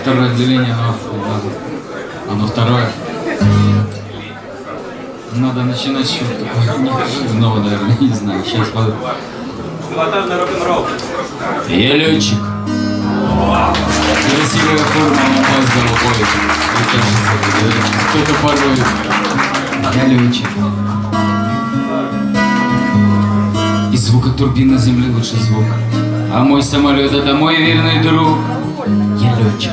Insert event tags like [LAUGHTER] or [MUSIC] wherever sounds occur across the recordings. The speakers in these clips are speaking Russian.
Второе отделение, оно, оно второе. Надо начинать с чего-то неожиданного, наверное, не знаю. Сейчас под... Пилотажный рок-н-ролл. Я летчик. Красивая форма, алмаз голубой. И кажется, кто-то порой. Я летчик. И звука турбины земли лучше звук. А мой самолет это мой верный друг. Я летчик.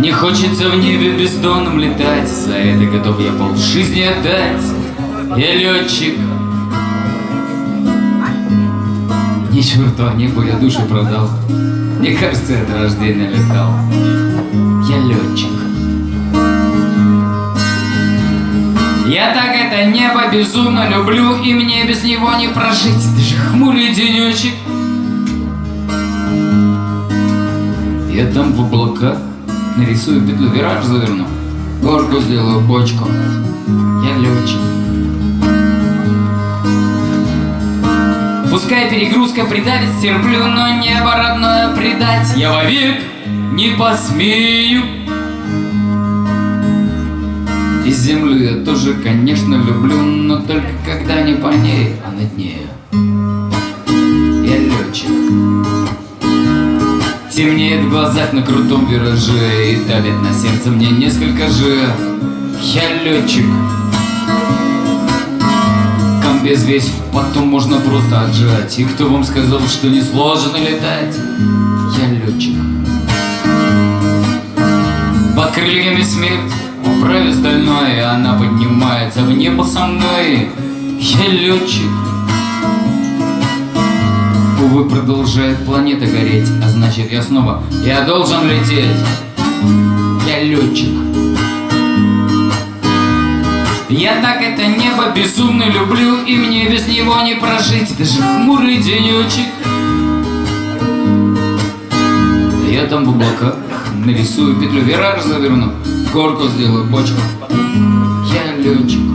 Мне хочется в небе бездонным летать За это готов я пол жизни отдать. Я летчик. Ни черта небу я душу продал. Мне кажется, от рождения летал. Я летчик. Я так это небо безумно люблю И мне без него не прожить. Даже хмурый денечек Я там в облаках Нарисую петлю, вираж заверну. Горку сделаю, бочку Я летчик. Пускай перегрузка придавит, стерплю, но небо родное предать. Я вовек не посмею. И землю я тоже, конечно, люблю Но только когда не по ней, а над нею Темнеет в глазах на крутом вираже И давит на сердце мне несколько же. Я летчик. Комбез весь потом можно просто отжать. И кто вам сказал, что не сложно летать? Я летчик. Под крыльями смерть Управе стальной, она поднимается в небо со мной. Я летчик Увы, продолжает планета гореть А значит я снова, я должен лететь. Я летчик. Я так это небо безумно люблю И мне без него не прожить. Даже хмурый денечек. Я там в облаках нарисую петлю Вираж заверну, горку сделаю, бочку. Я летчик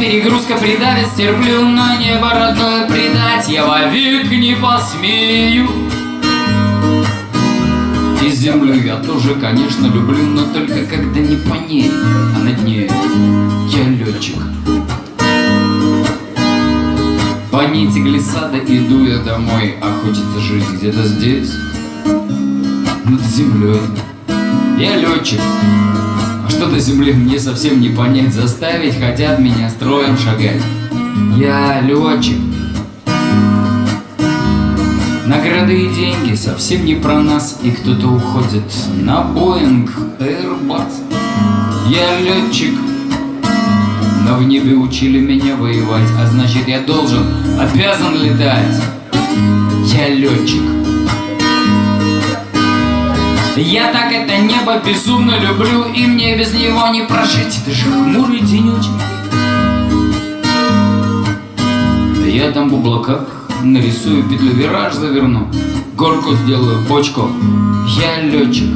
перегрузка придавит, стерплю, но небо родное предать я вовек не посмею. И землю я тоже, конечно, люблю, но только когда не по ней, а над ней я летчик. По нити глиссада иду я домой, а хочется жить где-то здесь, над землей. Я летчик, что до земли мне совсем не понять Заставить хотят меня строем шагать. Я летчик. Награды и деньги совсем не про нас И кто-то уходит на Боинг Airbus. Я летчик Но в небе учили меня воевать А значит я должен, обязан летать. Я летчик я так это небо безумно люблю И мне без него не прожить. Даже хмурый денечек. Я там в облаках нарисую петлю Вираж заверну Горку сделаю, бочку. Я летчик.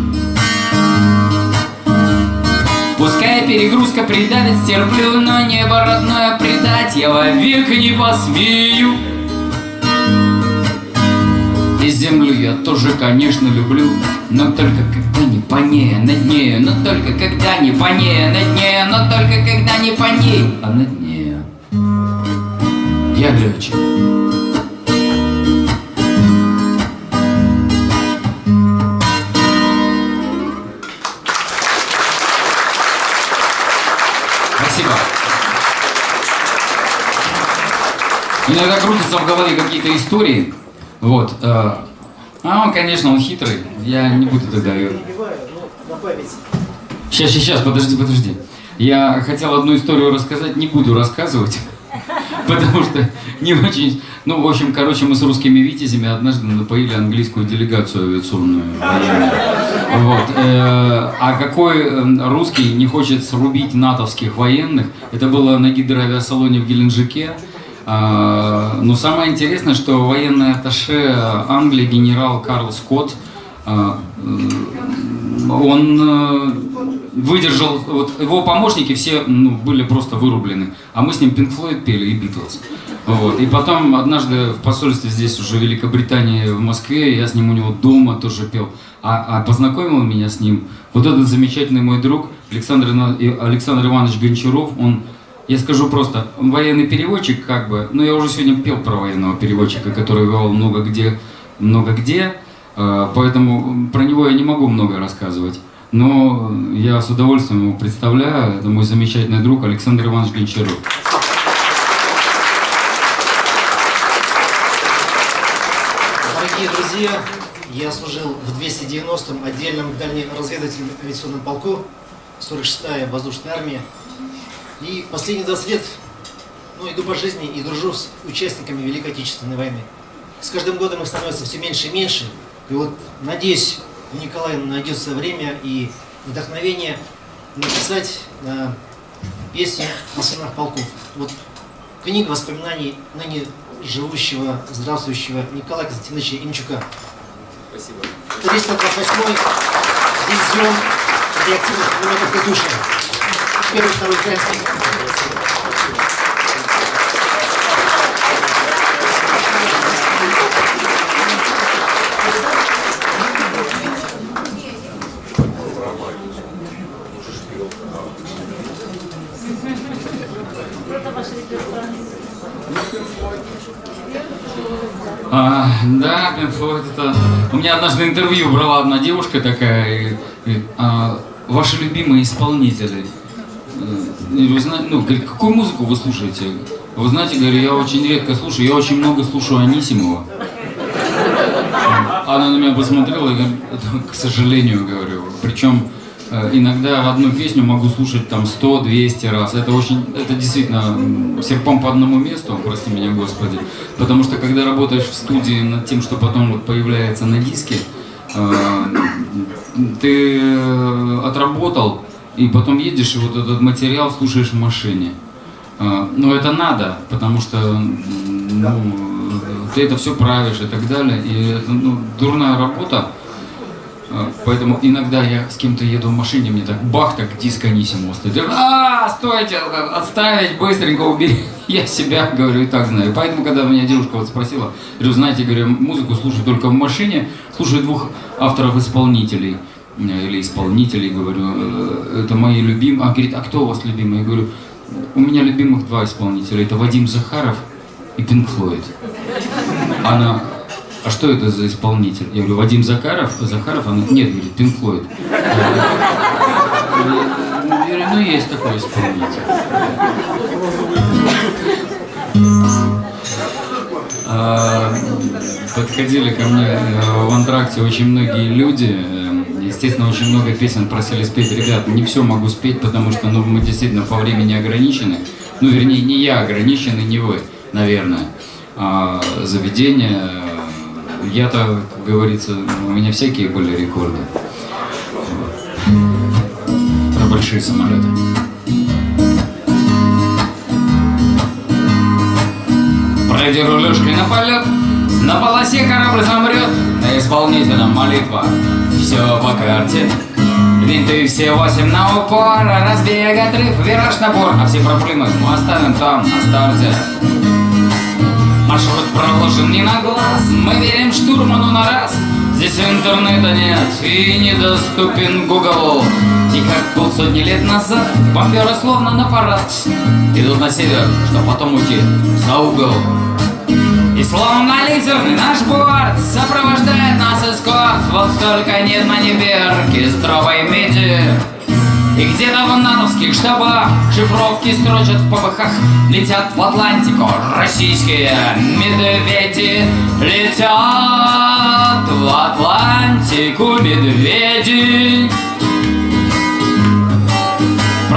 Пускай перегрузка придавит, стерплю Но небо родное предать. Я вовек не посмею землю я тоже, конечно, люблю Но только когда не по ней, а над нею Но только когда не по ней, а над нею Но только когда не по ней, а над нею Я летчик Спасибо. Иногда крутятся в голове какие-то истории, вот. Э, а он, конечно, он хитрый. Я не буду тогда сейчас, сейчас, подожди, подожди. Я хотел одну историю рассказать, не буду рассказывать. [LAUGHS] Потому что не очень... Ну, в общем, короче, мы с русскими витязями однажды напоили английскую делегацию авиационную. Вот. Э, а какой э, русский не хочет срубить натовских военных? Это было на гидроавиасалоне в Геленджике. А, но самое интересное, что военный атташе Англии генерал Карл Скотт, а, он выдержал, вот его помощники все ну, были просто вырублены, а мы с ним Pink Floyd пели и Beatles. Вот. И потом однажды в посольстве здесь уже Великобритании, в Москве, я с ним у него дома тоже пел. А, а познакомил меня с ним вот этот замечательный мой друг Александр, Александр Иванович Гончаров, он я скажу просто, военный переводчик, как бы, ну я уже сегодня пел про военного переводчика, который вел много где, много где, э, поэтому про него я не могу много рассказывать. Но я с удовольствием его представляю, это мой замечательный друг Александр Иванович Гончаров. Дорогие друзья, я служил в 290-м отдельном дальнеразведывательном авиационном полку 46-я воздушная армия. И последние 20 лет ну, иду по жизни и дружу с участниками Великой Отечественной войны. С каждым годом их становится все меньше и меньше. И вот надеюсь, у Николая найдется время и вдохновение написать э, песню о сынах полков. Вот книга воспоминаний ныне живущего, здравствующего Николая Константиновича Имчука. Спасибо. 328 дивизион реактивных пулеметов «Катюша». Первый, второй украинский. А, да, Floyd, это... У меня однажды интервью брала одна девушка такая, и, и, а, ваши любимые исполнители. Вы знаете, ну, говорит, какую музыку вы слушаете? Вы знаете, говорю, я очень редко слушаю, я очень много слушаю Анисимова. Она на меня посмотрела и говорит, [LAUGHS] «Это, к сожалению, говорю. Причем э, иногда одну песню могу слушать там 100-200 раз. Это очень, это действительно серпом по одному месту, прости меня, Господи. Потому что когда работаешь в студии над тем, что потом вот появляется на диске, э, ты э, отработал, и потом едешь, и вот этот материал слушаешь в машине. А, Но это надо, потому что ну, ты это все правишь и так далее. И это ну, дурная работа. А, Поэтому иногда я с кем-то еду в машине, мне так бах, так диск Анисимова стоит. А, стойте, отставить, быстренько убери. [LAUGHS] Я себя, говорю, и так знаю. Поэтому, когда меня девушка вот спросила, говорю, знаете, говорю, музыку слушаю только в машине, слушаю двух авторов-исполнителей или исполнителей, говорю, «э, это мои любимые. А говорит, а кто у вас любимый? Я говорю, у меня любимых два исполнителя, это Вадим Захаров и Пинк Флойд. Она, а что это за исполнитель? Я говорю, Вадим Захаров, Захаров, она, нет, говорит, Пинк Флойд. Я говорю, ну есть такой исполнитель. А, Подходили ко мне э, в антракте очень многие люди. Естественно, очень много песен просили спеть. Ребят, не все могу спеть, потому что ну, мы действительно по времени ограничены. Ну, вернее, не я ограничен, и не вы, наверное. А заведение. э, Я-то, как говорится, у меня всякие были рекорды. Про большие самолеты. Пройди рулежкой на полет, на полосе корабль замрет, на исполнителям молитва, все по карте. Винты все восемь на упор, разбег, отрыв, вираж, набор, а все проблемы мы оставим там, на старте. Маршрут проложен не на глаз, мы верим штурману на раз. Здесь интернета нет и недоступен Google. И как полсотни лет назад бомберы словно на парад Идут на север, чтоб потом уйти за угол. И словно лидерный наш борт Сопровождает нас эскорт. Вот только нет на небе оркестровой меди. И где-то в натовских штабах Шифровки строчат в ППХ Летят в Атлантику российские медведи. Летят в Атлантику медведи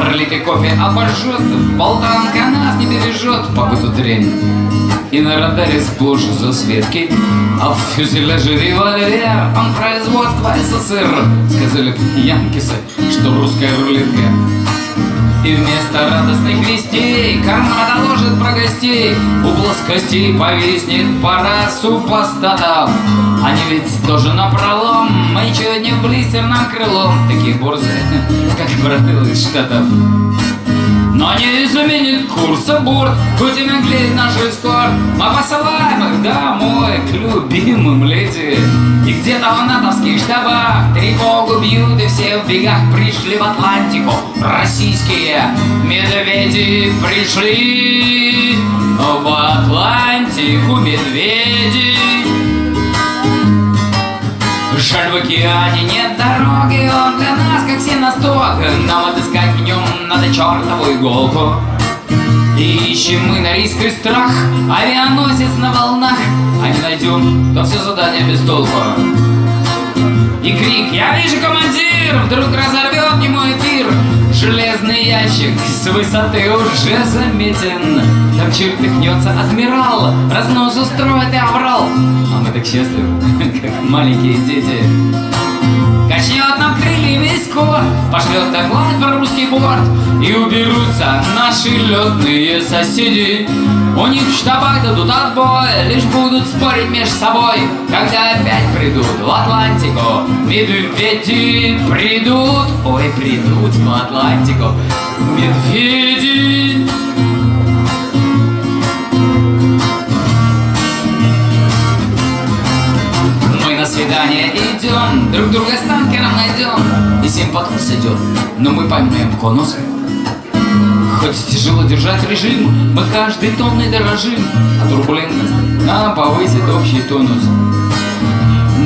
Пролитый кофе обожжет, болтанка нас не бережет, погоду дрянь. И на радаре сплошь засветки, а в фюзеляже револьвер, он производства СССР. Сказали янкисы, что русская рулетка. И вместо радостных вестей Карма доложит про гостей. У плоскостей повиснет пара супостатов. Они ведь тоже напролом Мы чуть не блистерным крылом Такие борзые, [LAUGHS] как из Штатов но не изменит курса борт, хоть и наглеет наш эскорт. Мы посылаем их домой к любимым леди. И где-то в натовских штабах тревогу бьют, и все в бегах пришли в Атлантику. Российские медведи пришли в Атлантику медведи. Жаль, в океане нет дороги, он для нас как сеносток Нам отыскать в нем надо чертову иголку. И ищем мы на риск и страх. Авианосец на волнах. А не найдем, то все задание без толку. И крик «Я вижу, командир!» Вдруг разорвет не мой пир Железный ящик с высоты уже заметен. Там чертыхнется адмирал Разнос устроит и оврал А мы так счастливы, [LAUGHS] как маленькие дети. Качнет нам крыльями скоро Пошлет доклад про русский борт. И уберутся наши летные соседи У них в штабах дадут отбой Лишь будут спорить между собой. Когда опять придут в Атлантику Медведи придут. Ой, придут в Атлантику Медведи. Мы на свидание идем, друг друга с танкером найдем. И всем под идет, но мы поймаем конус Хоть тяжело держать режим, мы каждой тонной дорожим А турбулентность нам повысит общий тонус.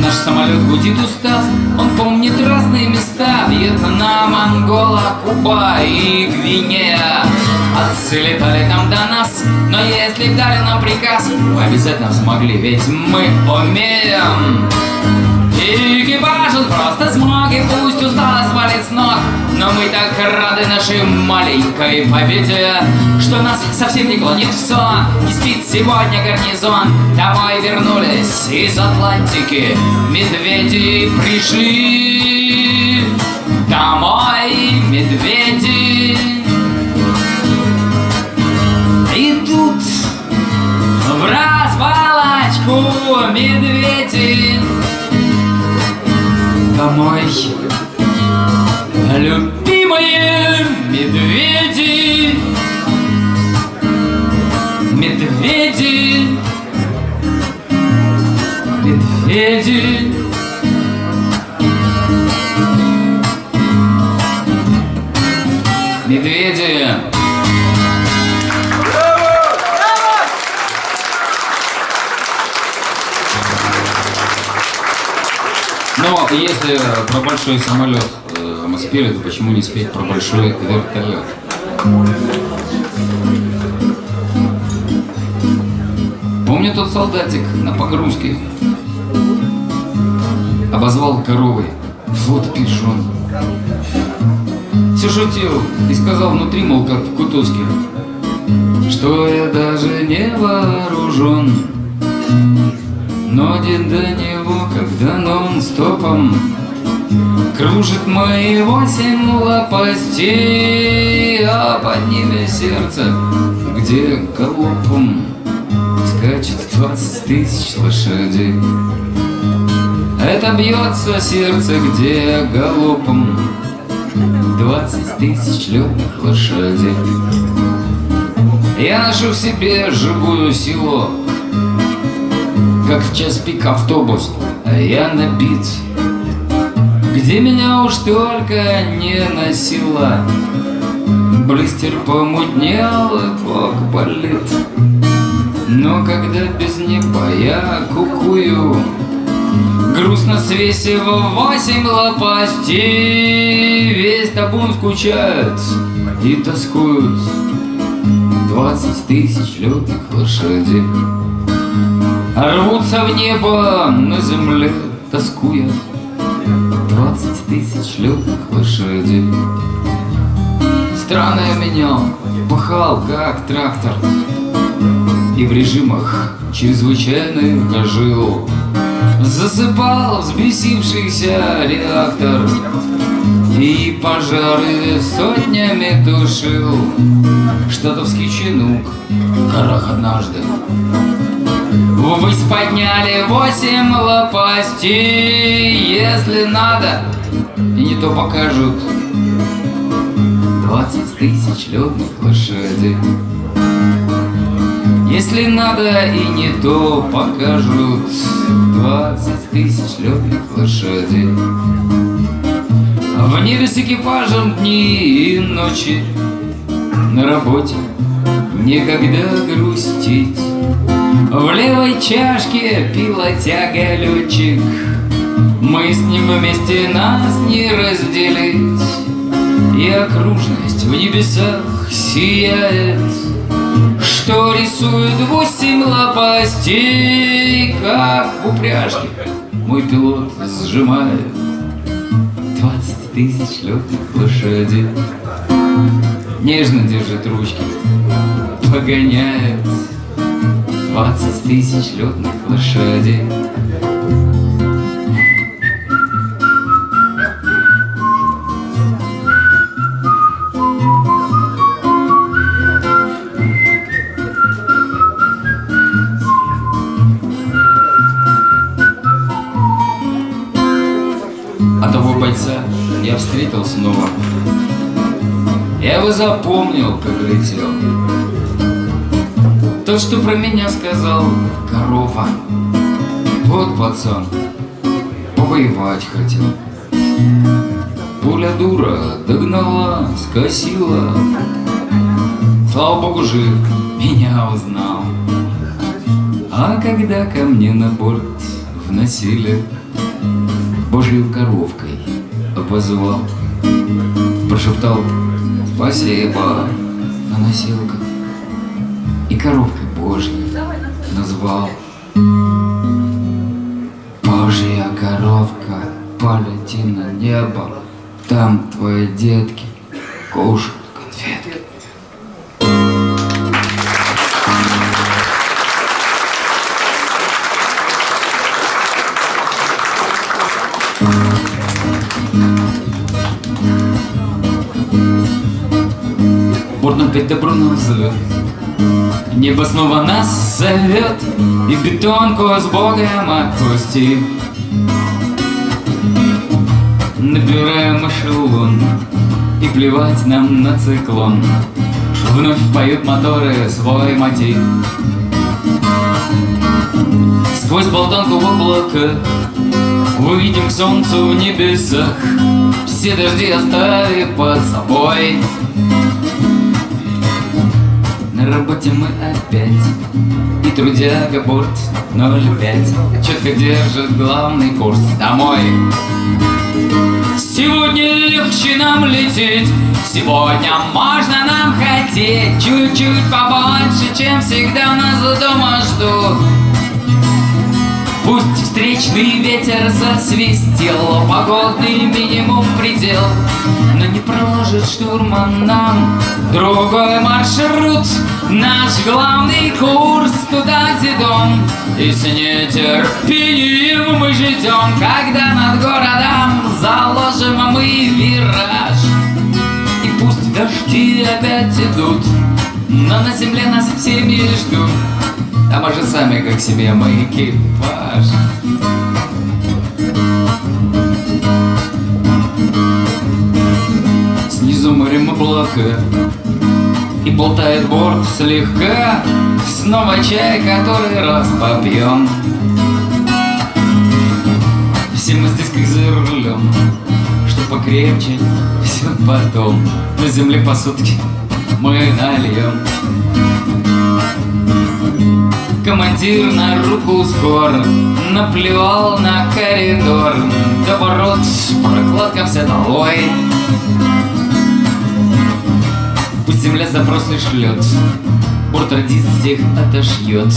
Наш самолет гудит устав, он помнит разные места. Вьетнам, Ангола, Куба и Гвинея. Отцы там до нас, но если дали нам приказ Мы обязательно смогли, ведь мы умеем и просто смог, и пусть устало свалит с ног. Но мы так рады нашей маленькой победе Что нас совсем не клонит в сон Не спит сегодня гарнизон. Домой вернулись из Атлантики. Медведи пришли. Домой медведи домой. Любимые медведи если про большой самолет э, мы спели, то почему не спеть про большой вертолет? Помню тот солдатик на погрузке Обозвал коровой. Вот пижон Все шутил и сказал внутри, мол, как в Кутузке Что я даже не вооружен. Но день до когда нон-стопом Кружит мои восемь лопастей А под ними сердце, где галопом Скачет двадцать тысяч лошадей. Это бьется сердце, где галопом Двадцать тысяч летных лошадей. Я ношу в себе живую силу Как в час пик автобус, а я набит Где меня уж только не носила Блистер помутнел и бок болит. Но когда без неба я кукую Грустно свесив восемь лопастей Весь табун скучает и тоскуют Двадцать тысяч летных лошадей Рвутся в небо на земле, тоскуя. Двадцать тысяч летных лошадей Странно я менял, пахал как трактор. И в режимах чрезвычайных жил Засыпал взбесившийся реактор. И пожары сотнями тушил Штатовский чинук в горах однажды Ввысь подняли восемь лопастей Если надо, и не то покажут. Двадцать тысяч летных лошадей Если надо, и не то покажут. Двадцать тысяч летных лошадей В небе с экипажем дни и ночи. На работе некогда грустить В левой чашке пилотяга летчик Мы с ним вместе нас не разделить. И окружность в небесах сияет. Что рисует восемь лопастей Как в упряжке мой пилот сжимает. Двадцать тысяч летных лошадей. Нежно держит ручки, погоняет Двадцать тысяч летных лошадей. А того бойца я встретил снова. Я его запомнил, как летел То, что про меня сказал корова. Вот пацан, повоевать хотел. Пуля дура догнала, скосила. Слава богу, жив, меня узнал. А когда ко мне на борт вносили Божью коровкой обозвал. Прошептал спасибо на носилках коровкой Божьей назвал. Божья коровка, полети на небо Там твои детки кушают конфетки. Борт опять добро нам зовет Небо снова нас зовет И бетонку с Богом отпусти. Набираем эшелон И плевать нам на циклон. Вновь поют моторы свой мотив. Сквозь болтанку в облака Увидим к солнцу в небесах. Все дожди оставив под собой работе мы опять. И трудяга борт 05 Четко держит главный курс домой. Сегодня легче нам лететь. Сегодня можно нам хотеть. Чуть-чуть побольше, чем всегда нас дома ждут Пусть встречный ветер засвистел Погодный минимум предел. Но не проложит штурман нам Другой маршрут. Наш главный курс туда, где дом. И с нетерпением мы ждем Когда над городом заложим мы вираж. И пусть дожди опять идут Но на земле нас всеми ждут а мы же сами как себе мы экипаж Снизу морем облака И болтает борт слегка. Снова чай, который раз попьем. Все мы здесь как за рулем Что покрепче, все потом. На земле по сутки мы нальем Командир на руку скоро Наплевал на коридор До ворот прокладка вся долой. Пусть земля запросы шлет Борт радист всех отошьет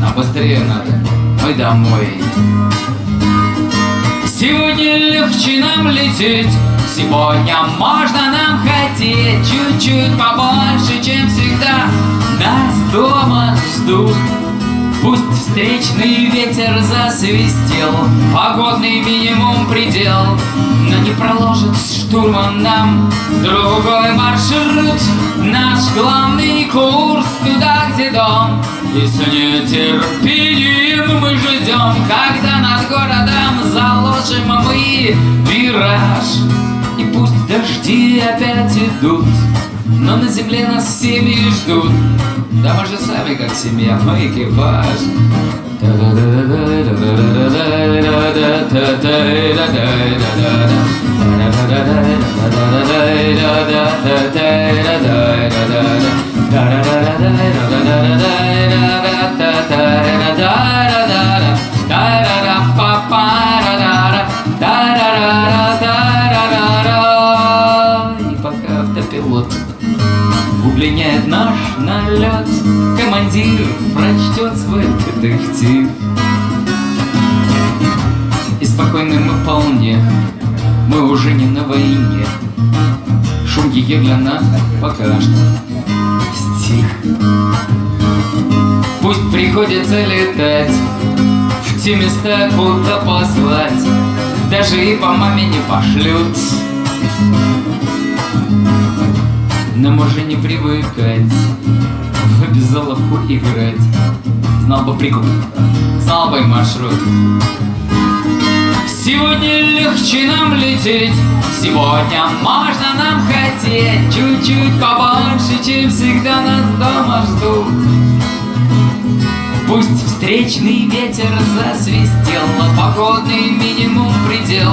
Нам быстрее надо, мы домой. Сегодня легче нам лететь Сегодня. Можно нам хотеть Чуть-чуть побольше, чем всегда. Нас дома ждут. Пусть встречный ветер засвистел Погодный минимум предел. Но не проложит штурман нам Другой маршрут. Наш главный курс туда, где дом. И с нетерпением мы ждем Когда над городом заложим мы вираж пусть дожди опять идут но на земле нас семьи ждут. Да мы же сами как семья, мы экипаж И удлиняет наш налет. Командир прочтет свой детектив. И спокойны мы вполне, мы уже не на войне. Шум ее для нас пока что стих. Пусть приходится летать в те места, куда послать. Даже и по маме не пошлют нам уже не привыкать В обязаловку играть. Знал бы прикуп, знал бы маршрут. Сегодня легче нам лететь Сегодня можно нам хотеть. Чуть-чуть побольше, чем всегда нас дома ждут. Пусть встречный ветер засвистел Погодный минимум предел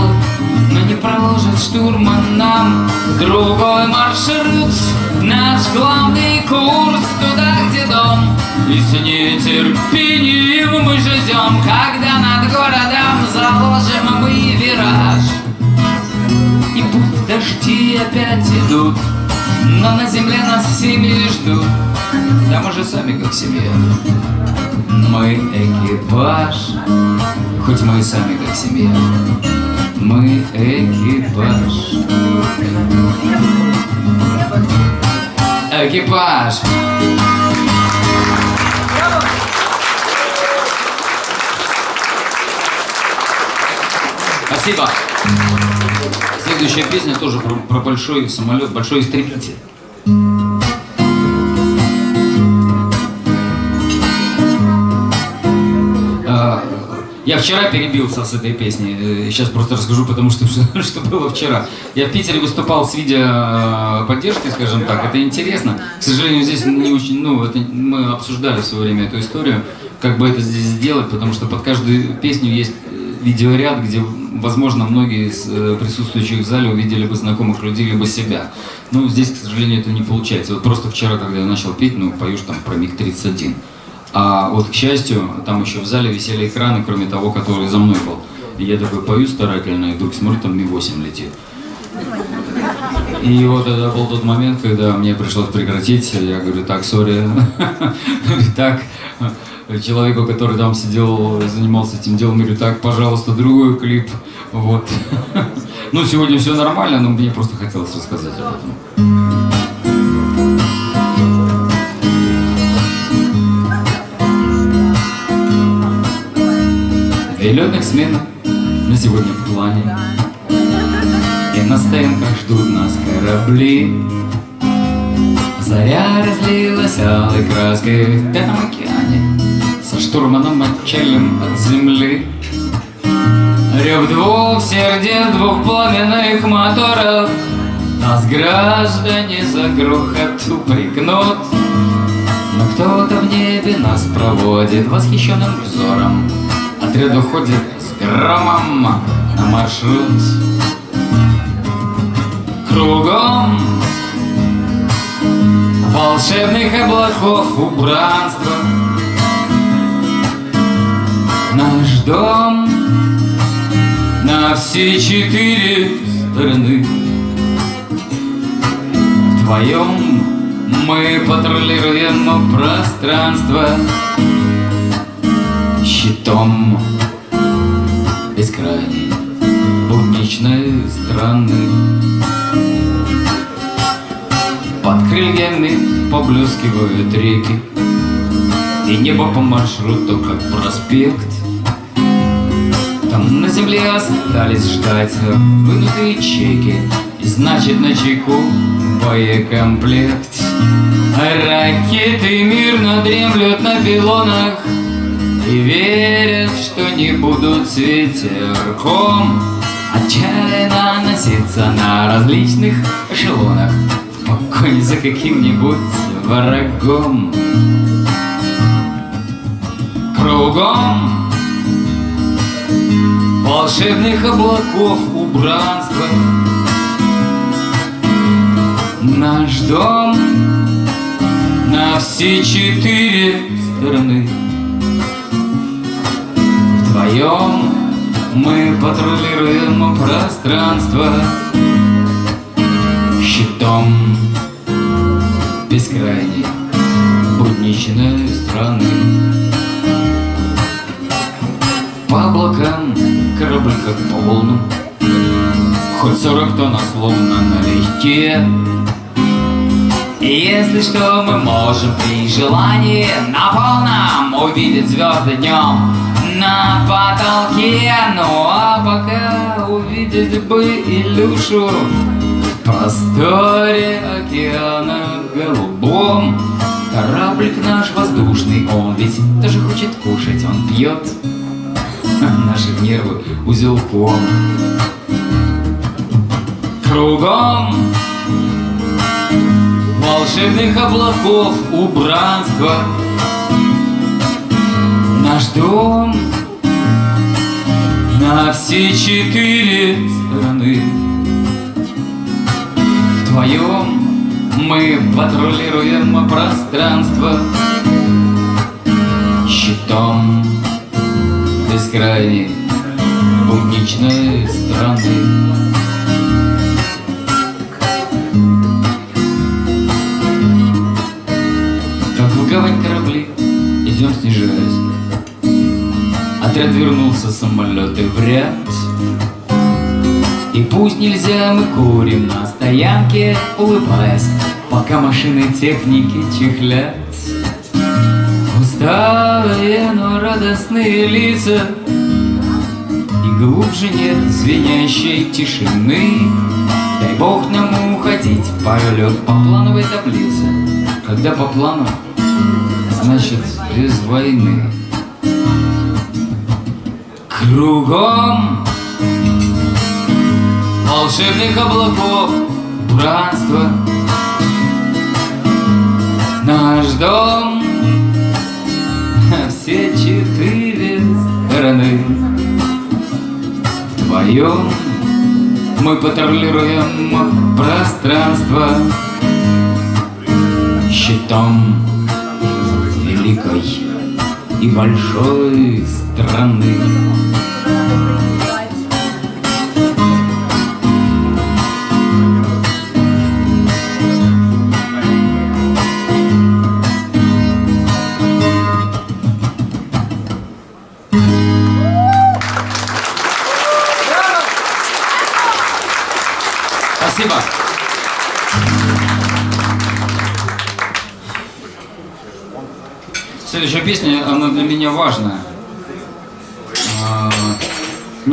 Но не проложит штурман нам Другой маршрут. Наш главный курс туда, где дом. И с нетерпением мы ждем Когда над городом заложим мы вираж. И пусть дожди опять идут Но на земле нас семьи ждут. Да мы же сами как семья мы экипаж, хоть мы и сами как семья. Мы экипаж. Экипаж. Спасибо. Следующая песня тоже про, про большой самолет, большой истребитель. Я вчера перебился с этой песней. Сейчас просто расскажу, потому [LAUGHS] что что, было вчера. Я в Питере выступал с видео поддержки, скажем так. Это интересно. К сожалению, здесь не очень, ну, это мы обсуждали в свое время эту историю, как бы это здесь сделать, потому что под каждую песню есть видеоряд, где, возможно, многие из э, присутствующих в зале увидели бы знакомых людей, либо себя. Ну, здесь, к сожалению, это не получается. Вот просто вчера, когда я начал петь, ну, поешь там про МиГ-31. А вот, к счастью, там еще в зале висели экраны, кроме того, который за мной был. И я такой пою старательно, и вдруг смотрю, там Ми-8 летит. И вот это был тот момент, когда мне пришлось прекратить. Я говорю, так, сори. Так, человеку, который там сидел, занимался этим делом, говорю, так, пожалуйста, другой клип. Вот. Ну, сегодня все нормально, но мне просто хотелось рассказать об этом. Две летных смены на сегодня в плане. И на стоянках ждут нас корабли. Заря разлилась алой краской в Пятом океане Со штурманом отчалим от земли. Рев двух сердец, двух пламенных моторов Нас граждане за грохот упрекнут. Но кто-то в небе нас проводит восхищенным взором Отряд уходит с громом на маршрут. Кругом волшебных облаков убранства. Наш дом на все четыре стороны. Вдвоем мы патрулируем пространство Щитом. Бескрайней будничной страны. Под крыльями поблескивают реки. И небо по маршруту, как проспект. Там на земле остались ждать Вынутые чеки. И значит на чеку боекомплект. Ракеты мирно дремлют на пилонах И верят, что не будут с ветерком Отчаянно носиться на различных эшелонах. В погоне за каким-нибудь врагом. Кругом волшебных облаков убранства. Наш дом на все четыре стороны Вдвоем мы патрулируем пространство Щитом бескрайней будничной страны. По облакам корабль как по волнам Хоть сорок тонн, а словно налегке если что, мы можем при желании На полном увидеть звезды днем на потолке Ну а пока увидеть бы Илюшу. В просторе океана голубом. Кораблик наш воздушный, он ведь тоже хочет кушать Он пьет. Наши нервы узелком. Кругом волшебных облаков убранства. Наш дом на все четыре стороны. Вдвоем мы патрулируем пространство Щитом бескрайней будничной страны Отряд вернулся, самолеты в ряд. И пусть нельзя, мы курим на стоянке, улыбаясь Пока машины техники чехлят. Усталые, но радостные лица И глубже нет звенящей тишины. Дай Бог нам уходить в полет по плановой таблице. Когда по плану, значит без войны Кругом волшебных облаков братство Наш дом на [LAUGHS] все четыре стороны Вдвоем мы патрулируем пространство Щитом великой и большой страны.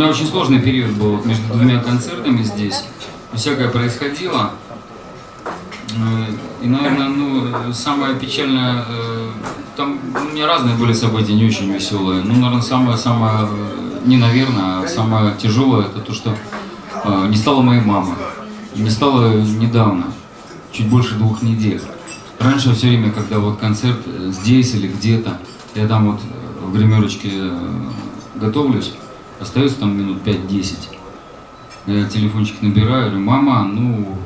Меня очень сложный период был между двумя концертами здесь. Всякое происходило. Э, И, наверное, ну, самое печальное, э, там у меня разные были события, не очень веселые. Ну, наверное, самое-самое, не наверное, а самое тяжелое, это то, что э, не стало моей мамы. Не стало недавно, чуть больше двух недель. Раньше все время, когда вот концерт э, здесь или где-то, я там вот э, в гримерочке э, готовлюсь, остается там минут 5-10. Я телефончик набираю, говорю, мама, ну,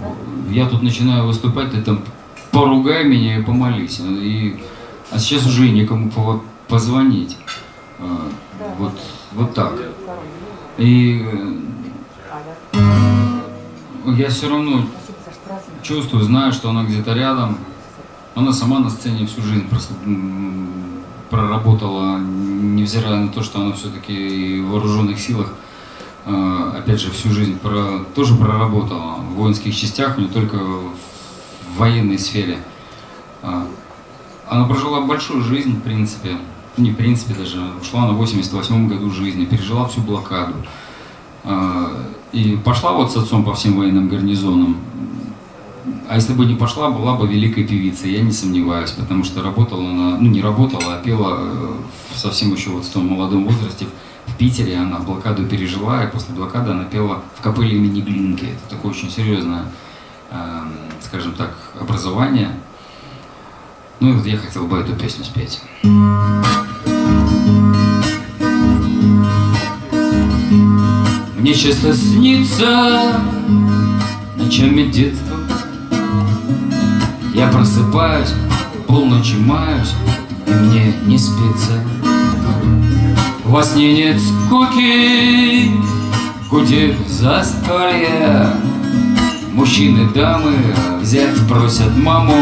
я тут начинаю выступать, ты там поругай меня и помолись. И, а сейчас уже некому по- позвонить. А, Вот, вот так. И э, я все равно чувствую, знаю, что она где-то рядом. Она сама на сцене всю жизнь просто проработала, невзирая на то, что она все-таки в вооруженных силах, э, опять же, всю жизнь про, тоже проработала в воинских частях, не только в военной сфере. А, она прожила большую жизнь, в принципе. Не в принципе даже. Ушла на 88 году жизни, пережила всю блокаду. А, и пошла вот с отцом по всем военным гарнизонам. А если бы не пошла, была бы великой певицей, я не сомневаюсь, потому что работала она, ну не работала, а пела э, совсем еще вот в том молодом возрасте в Питере, она блокаду пережила, и после блокады она пела в капелле имени Глинки. Это такое очень серьезное, э, скажем так, образование. Ну и вот я хотел бы эту песню спеть. Мне часто снится ночами детства Я просыпаюсь, полночи маюсь, и мне не спится. Во сне нет скуки, гудит застолье. Мужчины, дамы взять просят маму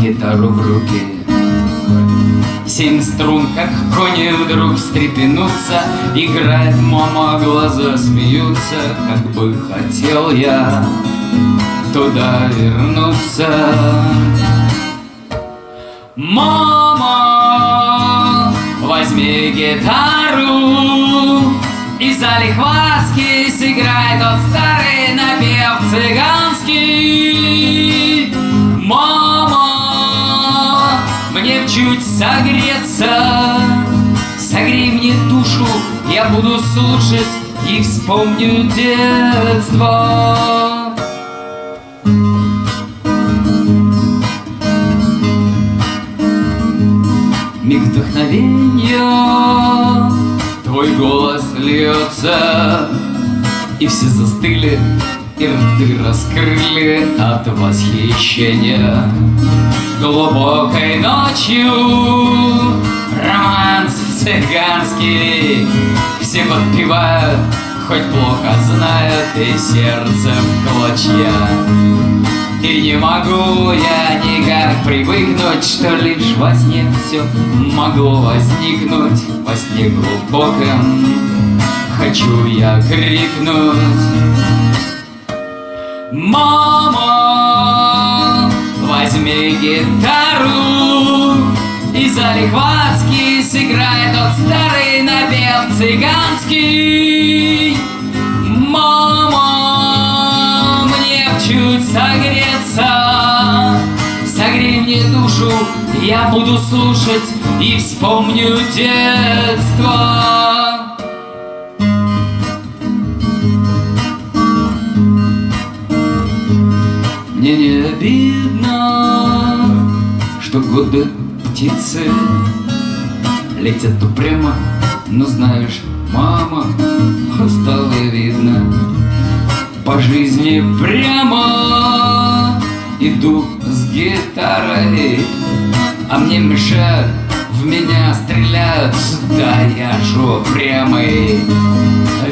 гитару в руки. Семь струн, как кони, вдруг встрепенутся. Играет мама, глаза смеются Как бы хотел я туда вернуться. Мама, возьми гитару И залихватски сыграй тот старый напев цыганский. Мама, мне чуть согреться. Согрей мне душу, я буду слушать И вспомню детство Миг вдохновения Твой голос льется. И все застыли И рты раскрыли от восхищения. Глубокой ночью Романс цыганский. Все подпевают Хоть плохо знают И сердце в клочья и не могу я никак привыкнуть, что лишь во сне все могло возникнуть Во сне глубоком хочу я крикнуть Мама, возьми гитару И залихватски сыграй тот старый напев цыганский. Мама, чуть согреться. Согрей мне душу, я буду слушать И вспомню детство. Мне не обидно, что годы птицы Летят упрямо, но знаешь, мама, устала видно По жизни прямо. Иду с гитарой А мне мешают, в меня стреляют. Да я ж упрямый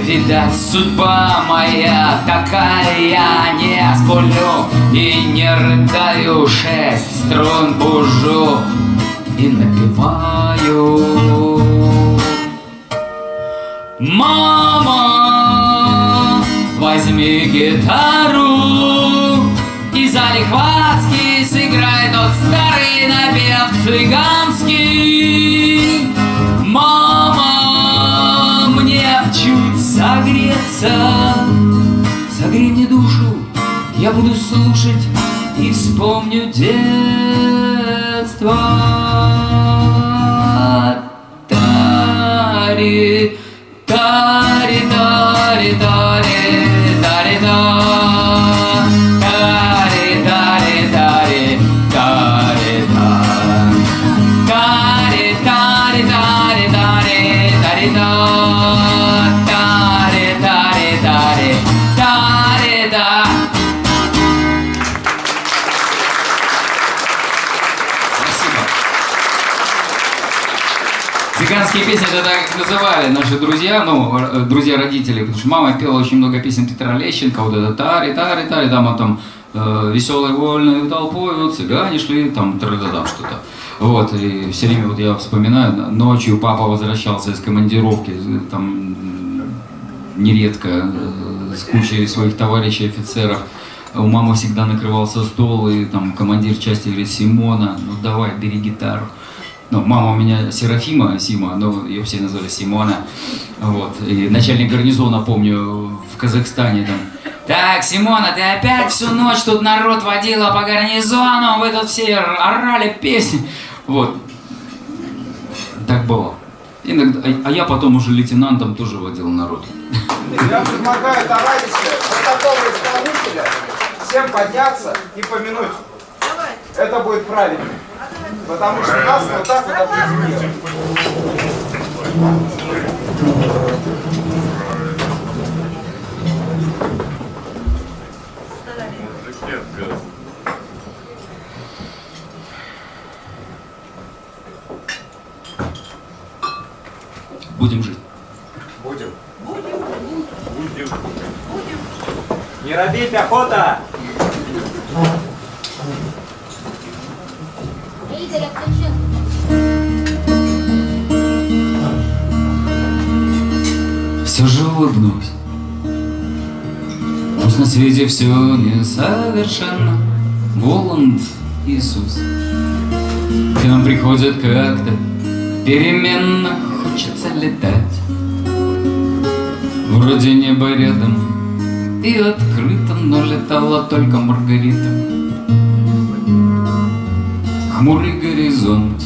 Видать, судьба моя такая не сплю и не рыдаю. Шесть струн бужу и напеваю. Мама, возьми гитару. И залихватски сыграй тот старый напев цыганский. Мама, мне чуть согреться. Согрей мне душу, я буду слушать И вспомню детство. Тари, Цыганские песни это так называли наши друзья, ну, р- друзья родителей, потому что мама пела очень много песен Петра Лещенко, вот это тари, тари, тари, там, а там э, веселой вольной толпой, цыгане шли, там, там что-то. Вот, и все время вот я вспоминаю, ночью папа возвращался из командировки, з- там нередко э, с кучей своих товарищей офицеров. У мамы всегда накрывался стол, и там командир части говорит, Симона, ну давай, бери гитару. Ну, мама у меня Серафима, Сима, но ее все назвали Симона. Вот. И начальник гарнизона, помню, в Казахстане там. Так, Симона, ты опять всю ночь тут народ водила по гарнизону, вы тут все орали песни. Вот. Так было. Иногда, а- а я потом уже лейтенантом тоже водил народ. Я предлагаю товарищи протокола исполнителя всем подняться и помянуть. Это будет правильно. Потому что нас вот так вот определили. Будем жить. Будем. Не роби пехота! Все же улыбнусь. Пусть на свете все несовершенно, Воланд Иисус. К нам приходят как-то переменно, хочется летать. Вроде небо рядом и открыто, но летала только Маргарита. Хмурый горизонт.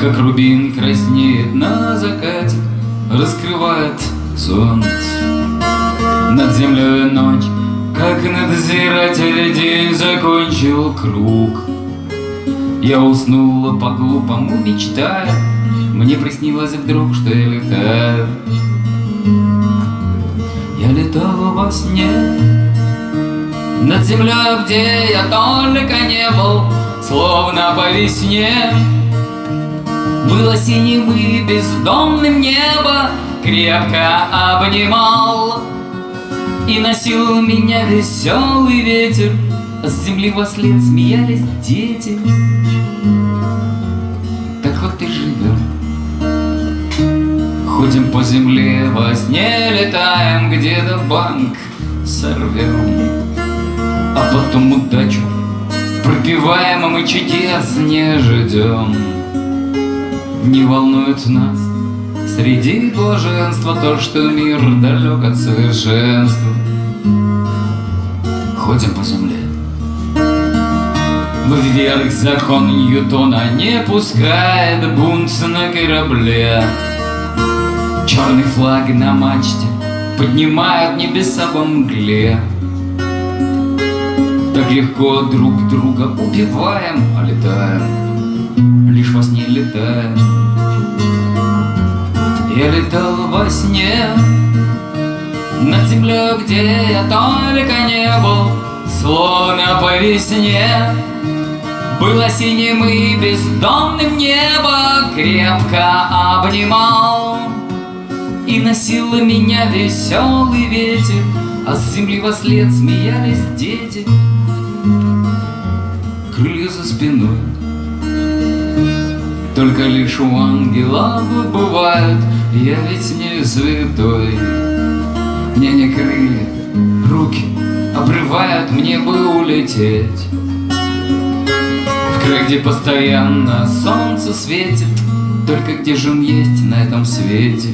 Как рубин краснеет на закате, Раскрывает солнце Над землей ночь, как надзиратель День закончил круг. Я уснула по-глупому, мечтая. Мне приснилось вдруг, что я летаю. Я летала во сне Над землей, где я только не был Словно по весне. Было синим и бездомным небо Крепко обнимал. И носил меня веселый ветер С земли во смеялись дети. Так вот и живем Ходим по земле, во сне летаем Где-то банк сорвем А потом удачу пропиваем, а мы чудес не ждем. Не волнует нас Среди блаженства то, что мир далек от совершенства. Ходим по земле. Вверх закон Ньютона не пускает бунт на корабле. Черный флаг на мачте поднимают небеса во мгле Так легко друг друга убиваем, а летаем лишь во сне летаем. Я летал во сне над землей, где я только не был, словно по весне. Было синим и бездомным небо крепко обнимал И носил меня веселый ветер, а с земли во след смеялись дети. Крылья за спиной только лишь у ангелов бывают, я ведь не святой. Мне не крылья, руки обрывают, мне бы улететь. В край, где постоянно солнце светит, только где же он есть на этом свете?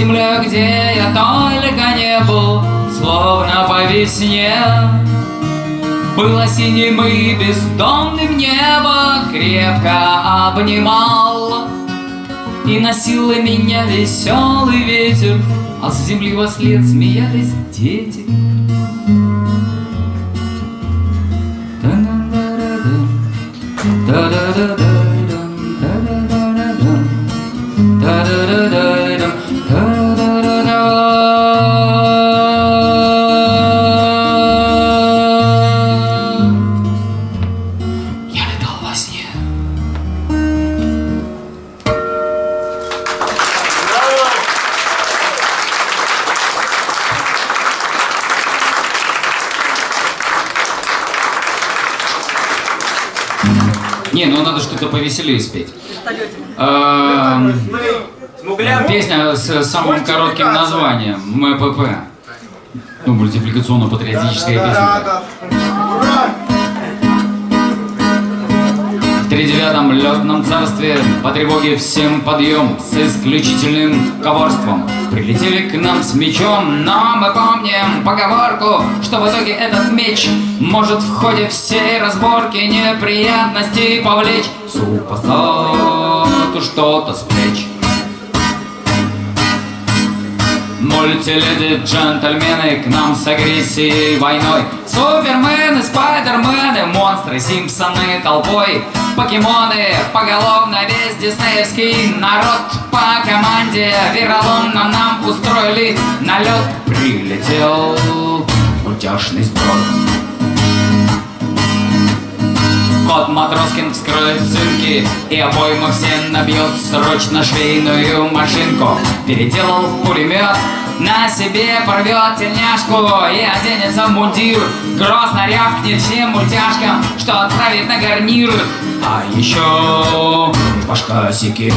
Над землей, где я только не был Словно по весне. Было синим и бездомным небо Крепко обнимал И носил меня веселый ветер А с земли во след смеялись дети повеселее спеть. Смуглян. Песня с самым коротким названием МПП. Ну, мультипликационно-патриотическая песня. Да, В тридевятом летном царстве по тревоге всем подъем с исключительным коварством. Прилетели к нам с мечом, но мы помним поговорку, что в итоге этот меч может в ходе всей разборки неприятностей повлечь супостату что-то с плеч. Мультиледи, джентльмены к нам с агрессией войной Супермены, спайдермены, монстры, симпсоны толпой Покемоны, поголовно весь диснеевский народ. По команде вероломно нам устроили налет. Прилетел мультяшный сброд Кот Матроскин вскроет цинки И обойму все набьет срочно швейную машинку. Переделал в пулемет на себе порвет тельняшку и оденется в мундир. Грозно рявкнет всем мультяшкам, что отправит на гарнир. А еще башка секир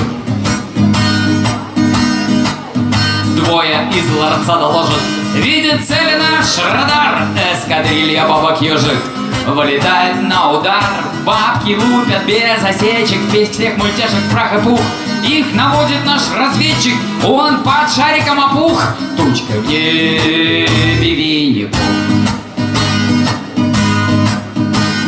Двое из ларца доложат. Видит цели наш радар Эскадрилья бабок ежик Вылетает на удар. Бабки лупят без осечек. Весь всех мультяшек прах и пух. Их наводит наш разведчик. Он под шариком опух. Тучка в небе винни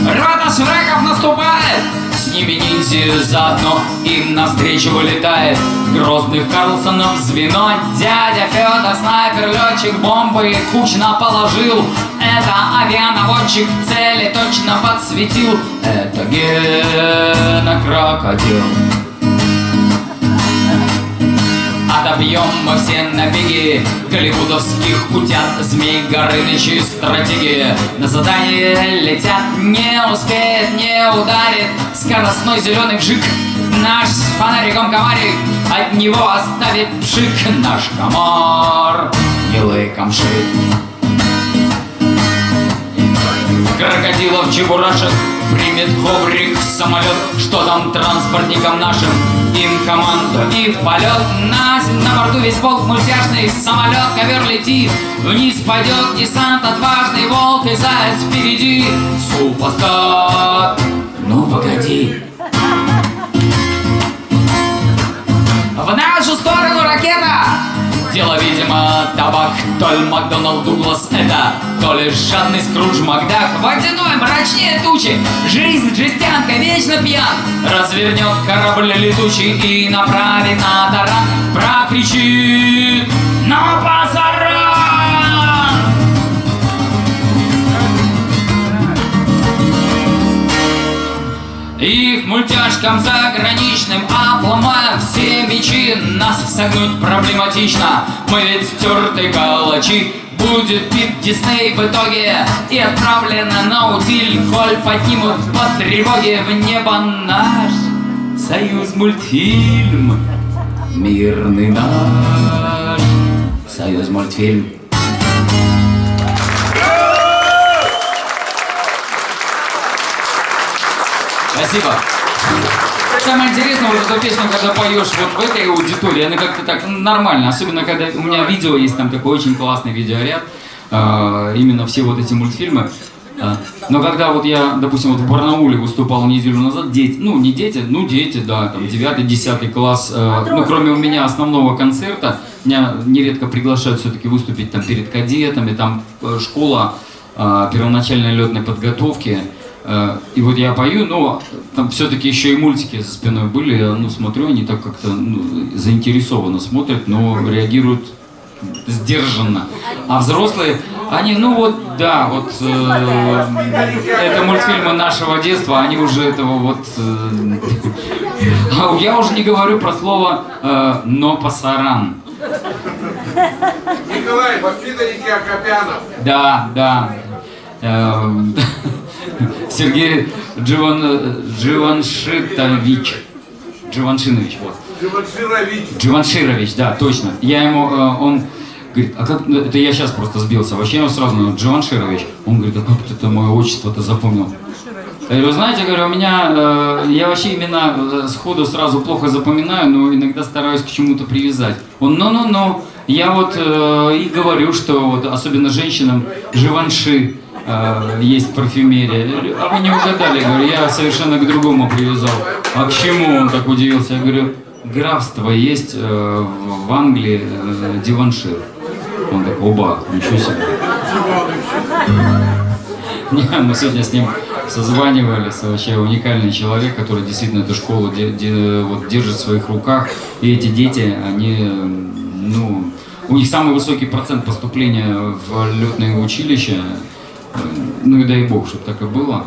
Рота Шреков наступает. С ними ниндзя заодно Им навстречу вылетает. Грозных Карлсонов звено. Дядя Федор, снайпер, летчик Бомбы кучно положил Это авианаводчик Цели точно подсветил. Это Гена Крокодил. Отобьем мы все набеги. Голливудовских утят Змей Горынычи стратегии На задание летят. Не успеет, не ударит. Скоростной зеленый вжик. Наш с фонариком комарик. От него оставит пшик Наш комар. Милый камшик Крокодилов чебурашек Примет коврик самолет Что там транспортникам нашим. Им команду и в полет. На, на борту весь полк мультяшный Самолет ковер летит. Вниз пойдет десант Отважный волк и заяц впереди. Супостат Ну погоди. В нашу сторону ракета! Дело, видимо, табак, то ли Макдоналд Дуглас это, то ли жадный Скрудж Макдак, водяной мрачнее тучи, жизнь жестянка, вечно пьян, развернет корабль летучий и направит на таран, прокричит на пасаран! Их мультяшкам заграничным обломая все мечи Нас согнуть проблематично. Мы ведь стертые калачи. Будет бит Дисней в итоге. И отправлено на утиль. Коль поднимут по тревоге в небо наш Союз мультфильм. Мирный наш Союз мультфильм Спасибо. Самое интересное, вот эту песню, когда поешь вот в этой аудитории, она как-то так нормально. Особенно, когда у меня видео есть, там такой очень классный видеоряд. э, именно все вот эти мультфильмы. Э, но когда вот я, допустим, вот в Барнауле выступал неделю назад, дети, ну не дети, ну дети, да, там 9-10 класс, э, ну кроме у меня основного концерта, меня нередко приглашают все-таки выступить там перед кадетами, там э, школа э, первоначальной летной подготовки. Э, И вот я пою, но там все-таки еще и мультики за спиной были, я, ну, смотрю, они так как-то ну, заинтересованно смотрят, но реагируют сдержанно. А взрослые, они, ну вот, да, вот, э, это мультфильмы нашего детства, они уже этого вот... э, [LAUGHS] а я уже не говорю про слово э, «но пасаран». Николай, воспитанники Акопянов. Да, да. Эм, [LAUGHS] Сергей Дживан, Дживаншитович. Дживаншинович, вот. Димаширович. Дживанширович, да, точно. Я ему, э, он говорит, а как, ну, это я сейчас просто сбился, вообще я его сразу, ну, Дживанширович. Он говорит, а как ты это мое отчество-то запомнил? Я говорю, знаете, говорю, у меня, э, я вообще имена э, сходу сразу плохо запоминаю, но иногда стараюсь к чему-то привязать. Он, ну-ну-ну, я вот э, и говорю, что вот, особенно женщинам, живанши э, есть в парфюмерии. Я говорю, А вы не угадали, говорю, я совершенно к другому привязал. А к чему он так удивился? Я говорю, графство есть э, в Англии э, диваншир. Он такой, оба, ничего себе. Не, мы сегодня с ним созванивались, вообще уникальный человек, который действительно эту школу де- де- вот, держит в своих руках. И эти дети, они, ну, у них самый высокий процент поступления в летное училище. Ну и дай бог, чтобы так и было.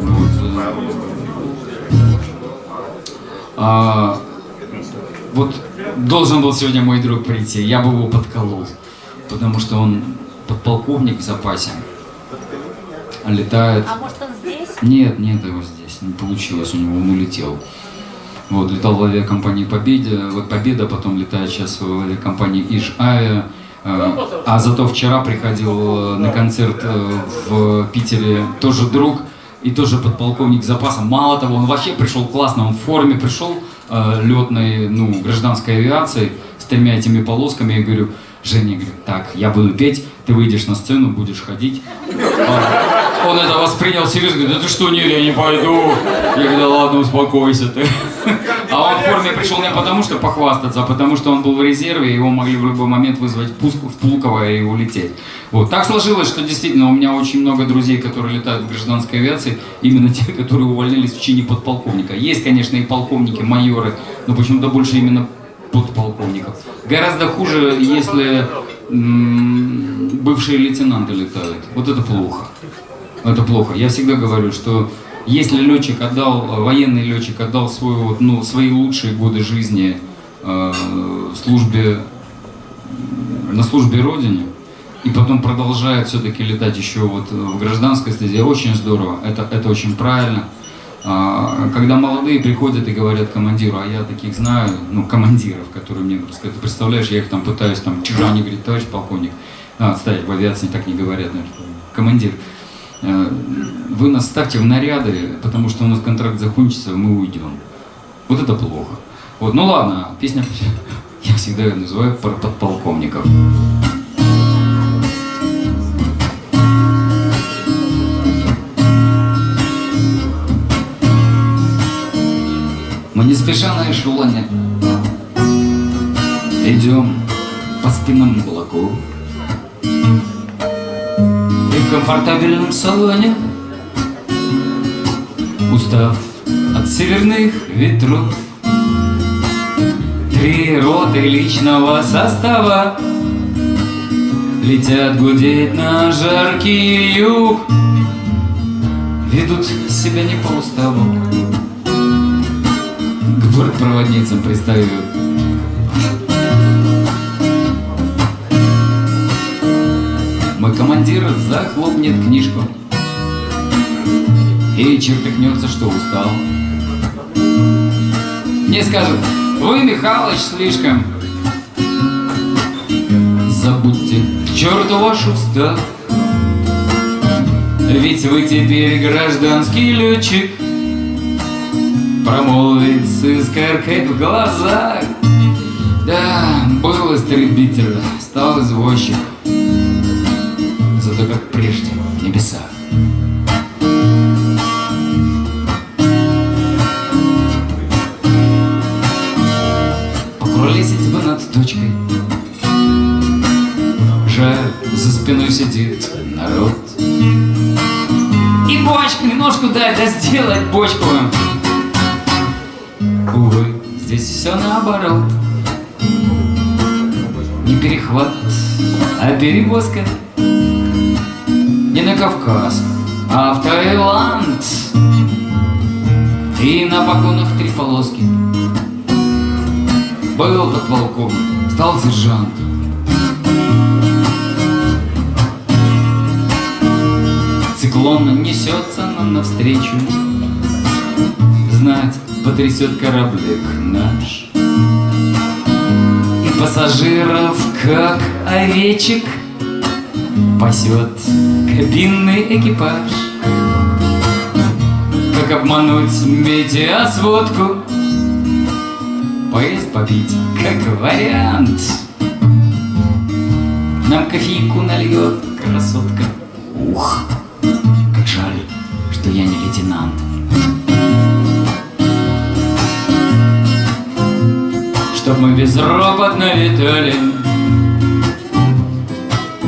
Вот. А, вот должен был сегодня мой друг прийти, я бы его подколол, потому что он подполковник в запасе, летает. А может он здесь? Нет, нет его здесь, не получилось у него, он улетел. Вот, летал в авиакомпании Победа, вот Победа, потом летает сейчас в авиакомпании Иж Авиа. Э, А зато вчера приходил э, на концерт э, в Питере тоже друг и тоже подполковник запаса. Мало того, он вообще пришел классно, он в форме пришел летной, ну, гражданской авиации с тремя этими полосками. Я говорю, Женя, говорю, так, я буду петь, ты выйдешь на сцену, будешь ходить. Он это воспринял серьезно, говорит, да ты что, нет, я не пойду. Я говорю, да ладно, успокойся ты. А он в форме пришел не потому, что похвастаться, а потому, что он был в резерве, его могли в любой момент вызвать пуск в Пулково и улететь. Вот. Так сложилось, что действительно у меня очень много друзей, которые летают в гражданской авиации, именно те, которые увольнялись в чине подполковника. Есть, конечно, и полковники, майоры, но почему-то больше именно подполковников. Гораздо хуже, если бывшие лейтенанты летают. Вот это плохо. Это плохо. Я всегда говорю, что если летчик отдал, военный летчик отдал свой, вот, ну, свои лучшие годы жизни э, службе, на службе Родине, и потом продолжает все-таки летать еще вот в гражданской стезе, очень здорово, это, это очень правильно. А, Когда молодые приходят и говорят командиру, а я таких знаю, ну, командиров, которые мне рассказывают, ты представляешь, я их там пытаюсь, там, чужа, они говорят, товарищ полковник, а, кстати, в авиации так не говорят, наверное, командир, э, вы нас ставьте в наряды, потому что у нас контракт закончится, мы уйдем. Вот это плохо. Вот, ну ладно, песня, [LAUGHS] я всегда ее называю про подполковников. Не спеша на эшелоне. Идем по спинам облаков И в комфортабельном салоне. Устав от северных ветров. Три роты личного состава. Летят гудеть на жаркий юг. Ведут себя не по уставу К бортпроводницам пристают Мой командир захлопнет книжку. И чертыхнется, что устал. Мне скажут, вы, Михалыч, слишком Забудьте к черту ваш устав Ведь вы теперь гражданский летчик Промолвит с искоркой в глазах. Да, был истребитель, стал извозчик. Зато как прежде в небесах. Покуролесить бы над точкой. Жаль, за спиной сидит народ. И бочку, немножко дай, да сделать бочку наоборот. Не перехват, а перевозка. Не на Кавказ, а в Таиланд. И на погонах три полоски. Был подполковник, стал сержант. Циклон несется нам навстречу. Знать, потрясет кораблик наш пассажиров, как овечек Пасет кабинный экипаж. Как обмануть метеосводку Поесть, попить, как вариант. Нам кофейку нальет красотка. Ух, как жаль, что я не лейтенант мы безропотно летали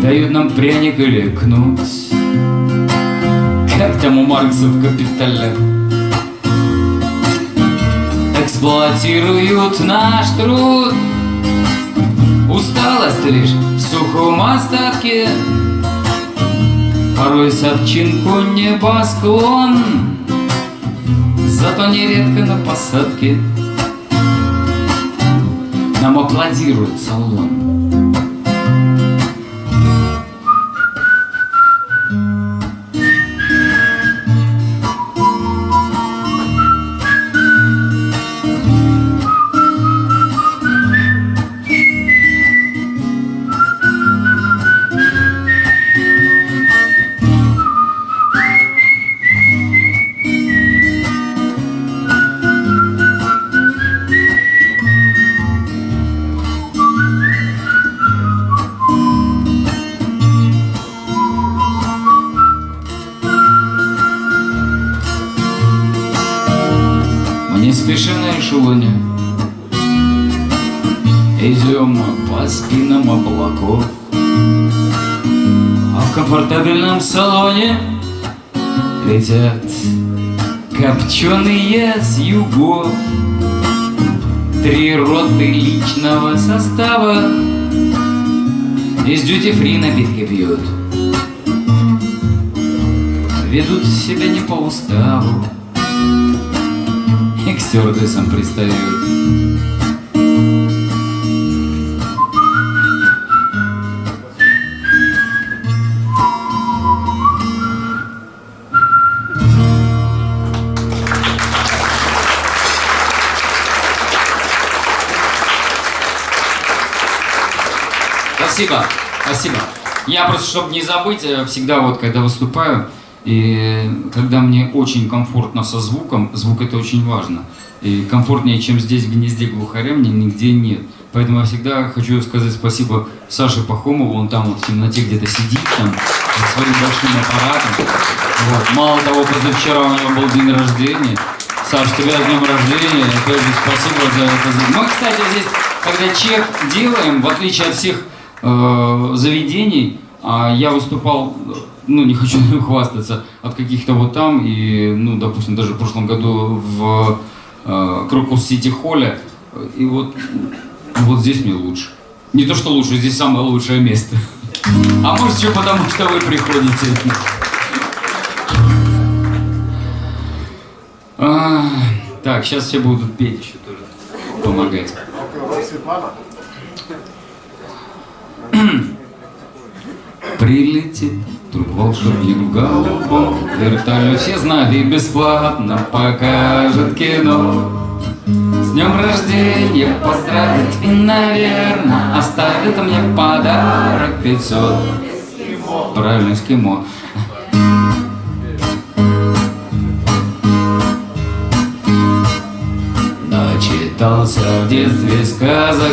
Дают нам пряник или кнут. Как там у Маркса в «Капитале» Эксплуатируют наш труд. Усталость лишь в сухом остатке. Порой совчинку небосклон. Зато нередко на посадке Нам аплодирует салон с югов Три роты личного состава. Из дьюти-фри напитки пьют. Ведут себя не по уставу. И к стюардессам пристают. Спасибо, спасибо. Я просто, чтобы не забыть, э, всегда вот, когда выступаю, и когда мне очень комфортно со звуком, звук это очень важно. И комфортнее, чем здесь в гнезде глухаря, мне нигде нет. Поэтому я всегда хочу сказать спасибо Саше Пахомову, он там вот в темноте где-то сидит там за своим большим аппаратом. Вот. Мало того, позавчера у него был день рождения. Саш, тебя с днем рождения, опять же спасибо за это. Мы, кстати, здесь, когда чек делаем, в отличие от всех э, заведений, а я выступал, ну, не хочу [LAUGHS] хвастаться, от каких-то вот там, и, ну, допустим, даже в прошлом году в э, Крокус Сити Холле, и вот, вот здесь мне лучше. Не то, что лучше, здесь самое лучшее место. [LAUGHS] А может, еще потому, что вы приходите. А, так, сейчас все будут петь еще тоже, помогать. [CLEARS THROAT] Прилетит вдруг волшебник в голубом вертолете Все знают и бесплатно покажет кино. С днем рождения поздравит и, наверное, Оставит мне подарок. 500 Правильно, эскимо Начитался в детстве сказок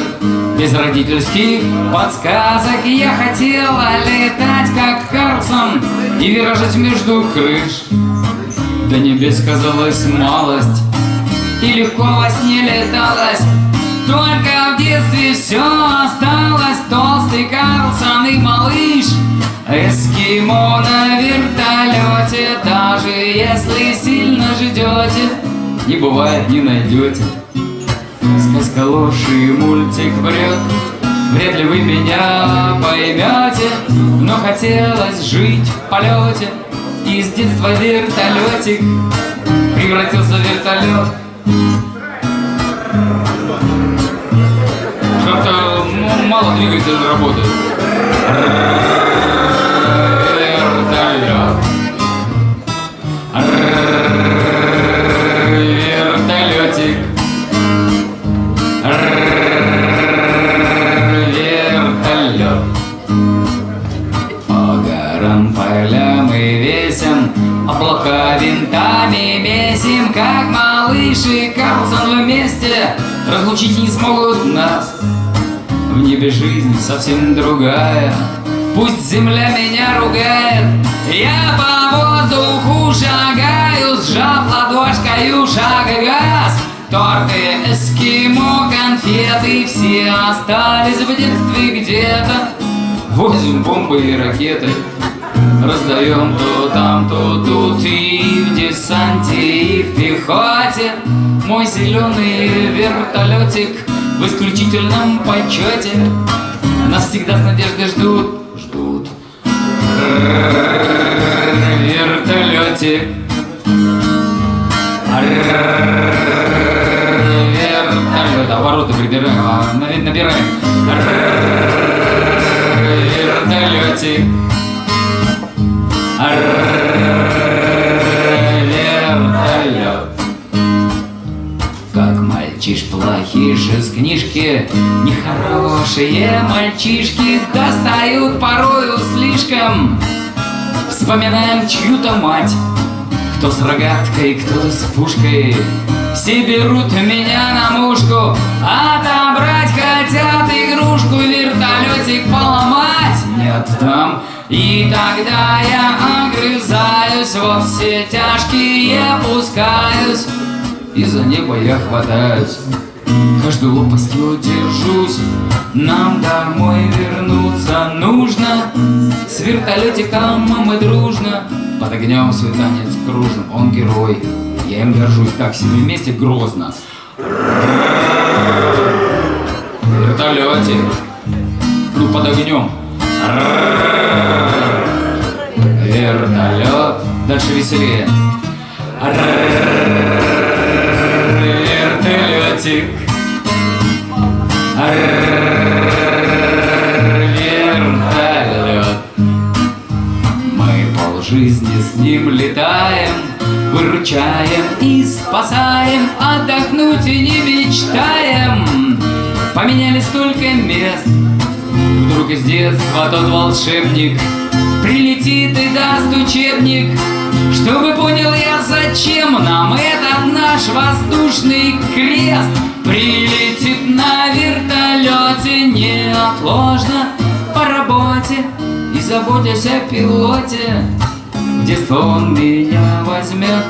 Без родительских подсказок. Я хотела летать как Карлсон И виражить между крыш. До небес казалась малость И легко во сне леталась Только в детстве все осталось. Толстый Карлсон и малыш Эскимо на вертолете Даже если сильно ждете Не бывает, не найдете Сказка ложь и мультик врет. Вряд ли вы меня поймете Но хотелось жить в полете И с детства вертолетик Превратился в вертолет Как-то ну, мало двигатель работает Карлсон вместе Разлучить не смогут нас. В небе жизнь совсем другая. Пусть земля меня ругает. Я по воздуху шагаю Сжав ладошкою шаг и газ. Торты, эскимо, конфеты Все остались в детстве где-то. Возим бомбы и ракеты Раздаем то там, то тут И в десанте, и в пехоте Мой зеленый вертолетик В исключительном почете. Нас всегда с надеждой ждут Ждут. Вертолетик Вертолет. Обороты прибираем, а, набираем. Вертолетик Вертолет мальчиш плохиш из книжки. Нехорошие мальчишки Достают порою слишком. Вспоминаем чью-то мать. Кто с рогаткой, кто-то с пушкой. Все берут меня на мушку. Отобрать хотят игрушку Вертолетик поломать. Не отдам. И тогда я огрызаюсь. Во все тяжкие пускаюсь И за небо я хватаюсь. Каждой лопастью держусь. Нам домой вернуться нужно. С вертолетиком мы дружно. Под огнем свой танец кружим. Он герой, я им горжусь Так себе вместе грозно. Вертолетик. Ну под огнем. Вертолет. Дальше веселее Вертолетик Вертолет Мы полжизни с ним летаем Выручаем и спасаем Отдохнуть и не мечтаем Поменяли столько мест Вдруг из детства тот волшебник Прилетит и даст учебник Чтобы понял я, зачем нам этот наш воздушный крест Прилетит на вертолете неотложно по работе И заботясь о пилоте детство он меня возьмет,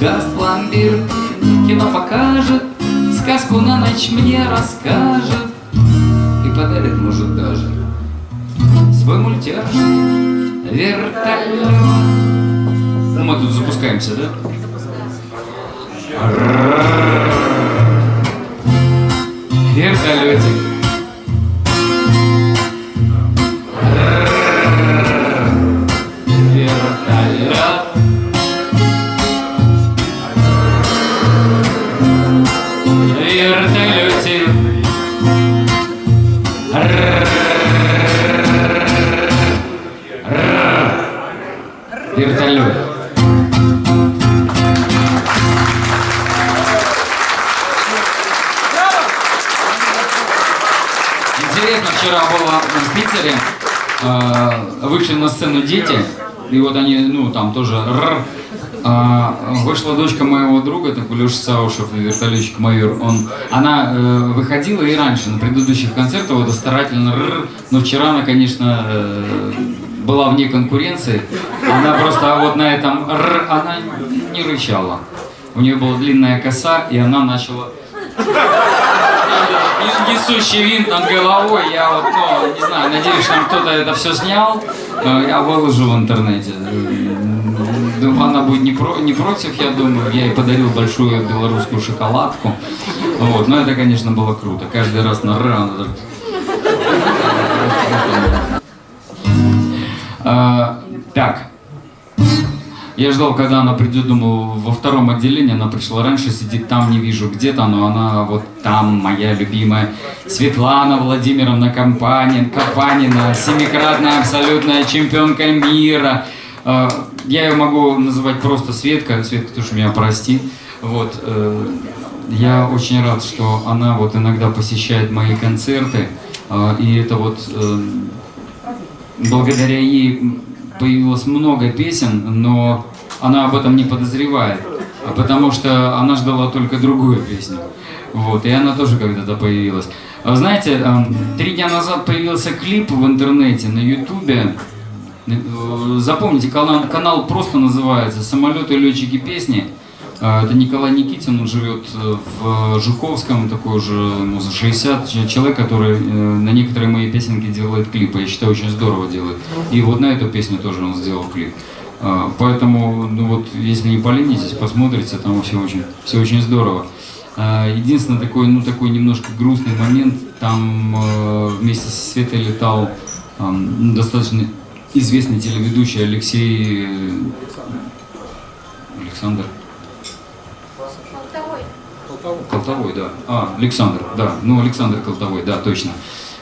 даст пломбир Кино покажет, сказку на ночь мне расскажет И подарит, может, даже свой мультяшный вертолет. Ну, мы тут запускаемся, да? Вертолетик. Вышла дочка моего друга, такой Леша Саушев, вертолетчик майор, он, она э, выходила и раньше, на предыдущих концертах, вот старательно р, но вчера она, конечно, э, была вне конкуренции, она просто вот на этом р, она не рычала. У нее была длинная коса, и она начала [LAUGHS] не- несущий винт над головой. Я вот, ну, не знаю, надеюсь, что кто-то это все снял. Э, Я выложу в интернете. Думаю, она будет не, про, не против, я думаю. Я ей подарил большую белорусскую шоколадку. Вот, но это, конечно, было круто. Каждый раз на ра, она так А, Так. Я ждал, когда она придет, думал, во втором отделении. Она пришла раньше, сидит там, не вижу где-то, но она вот там, моя любимая. Светлана Владимировна Компанин, Капанина, семикратная абсолютная чемпионка мира. А, Я ее могу называть просто Светка. Светка, уж меня прости. Вот. э, Я очень рад, что она вот иногда посещает мои концерты. А, И это вот э, благодаря ей появилось много песен, но она об этом не подозревает, а потому что она ждала только другую песню. Вот, и она тоже когда-то появилась. Знаете, эм, три дня назад появился клип в интернете на ютубе. Э, Запомните, канал, канал просто называется «Самолеты, летчики, песни». А, Это Николай Никитин, он живет э, в Жуковском, такой уже, ему за 60, ч- человек, который э, на некоторые мои песенки делает клипы, я считаю, очень здорово делает. И вот на эту песню тоже он сделал клип. Поэтому, ну вот, если не поленитесь, посмотрите, там все очень, все очень здорово. Единственный такой, ну такой немножко грустный момент, там э, вместе со Светой летал ну, достаточно известный телеведущий Алексей э, Александр. Колтовой, да. А, Александр, да. Ну, Александр Колтовой, да, точно.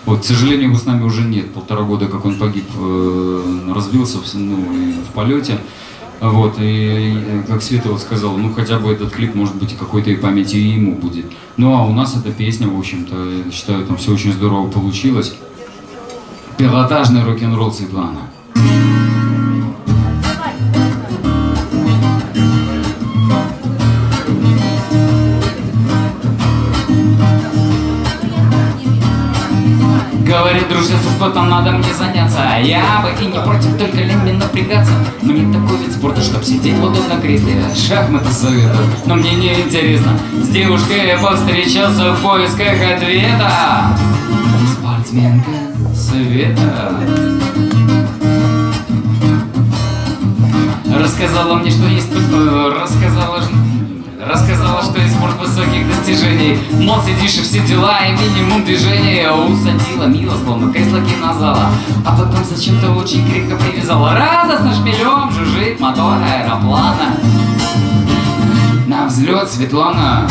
Вот, к сожалению, его с нами уже нет. Полтора года, как он погиб, э, разбился в, ну, в полете. Вот, и, как Света вот сказала, ну хотя бы этот клип, может быть, какой-то и памяти и ему будет. Ну а у нас эта песня, в общем-то, я считаю, там все очень здорово получилось. Пилотажный рок-н-ролл Светлана. Надо мне заняться. Я бы и не против, только лень мне напрягаться. Мне такой вид спорта, чтоб сидеть в удобном кресле. Шахматы советую, но мне не интересно. С девушкой я повстречался в поисках ответа. Спортсменка Света Рассказала мне, что есть... э, Рассказала, рассказала, что есть спорт высоких достижений Мол, сидишь и все дела, и минимум движения. Усадила мило, словно кресло кинозала А потом зачем-то очень крепко привязала. Радостно шпилем жужжит мотор аэроплана. На взлет, Светлана.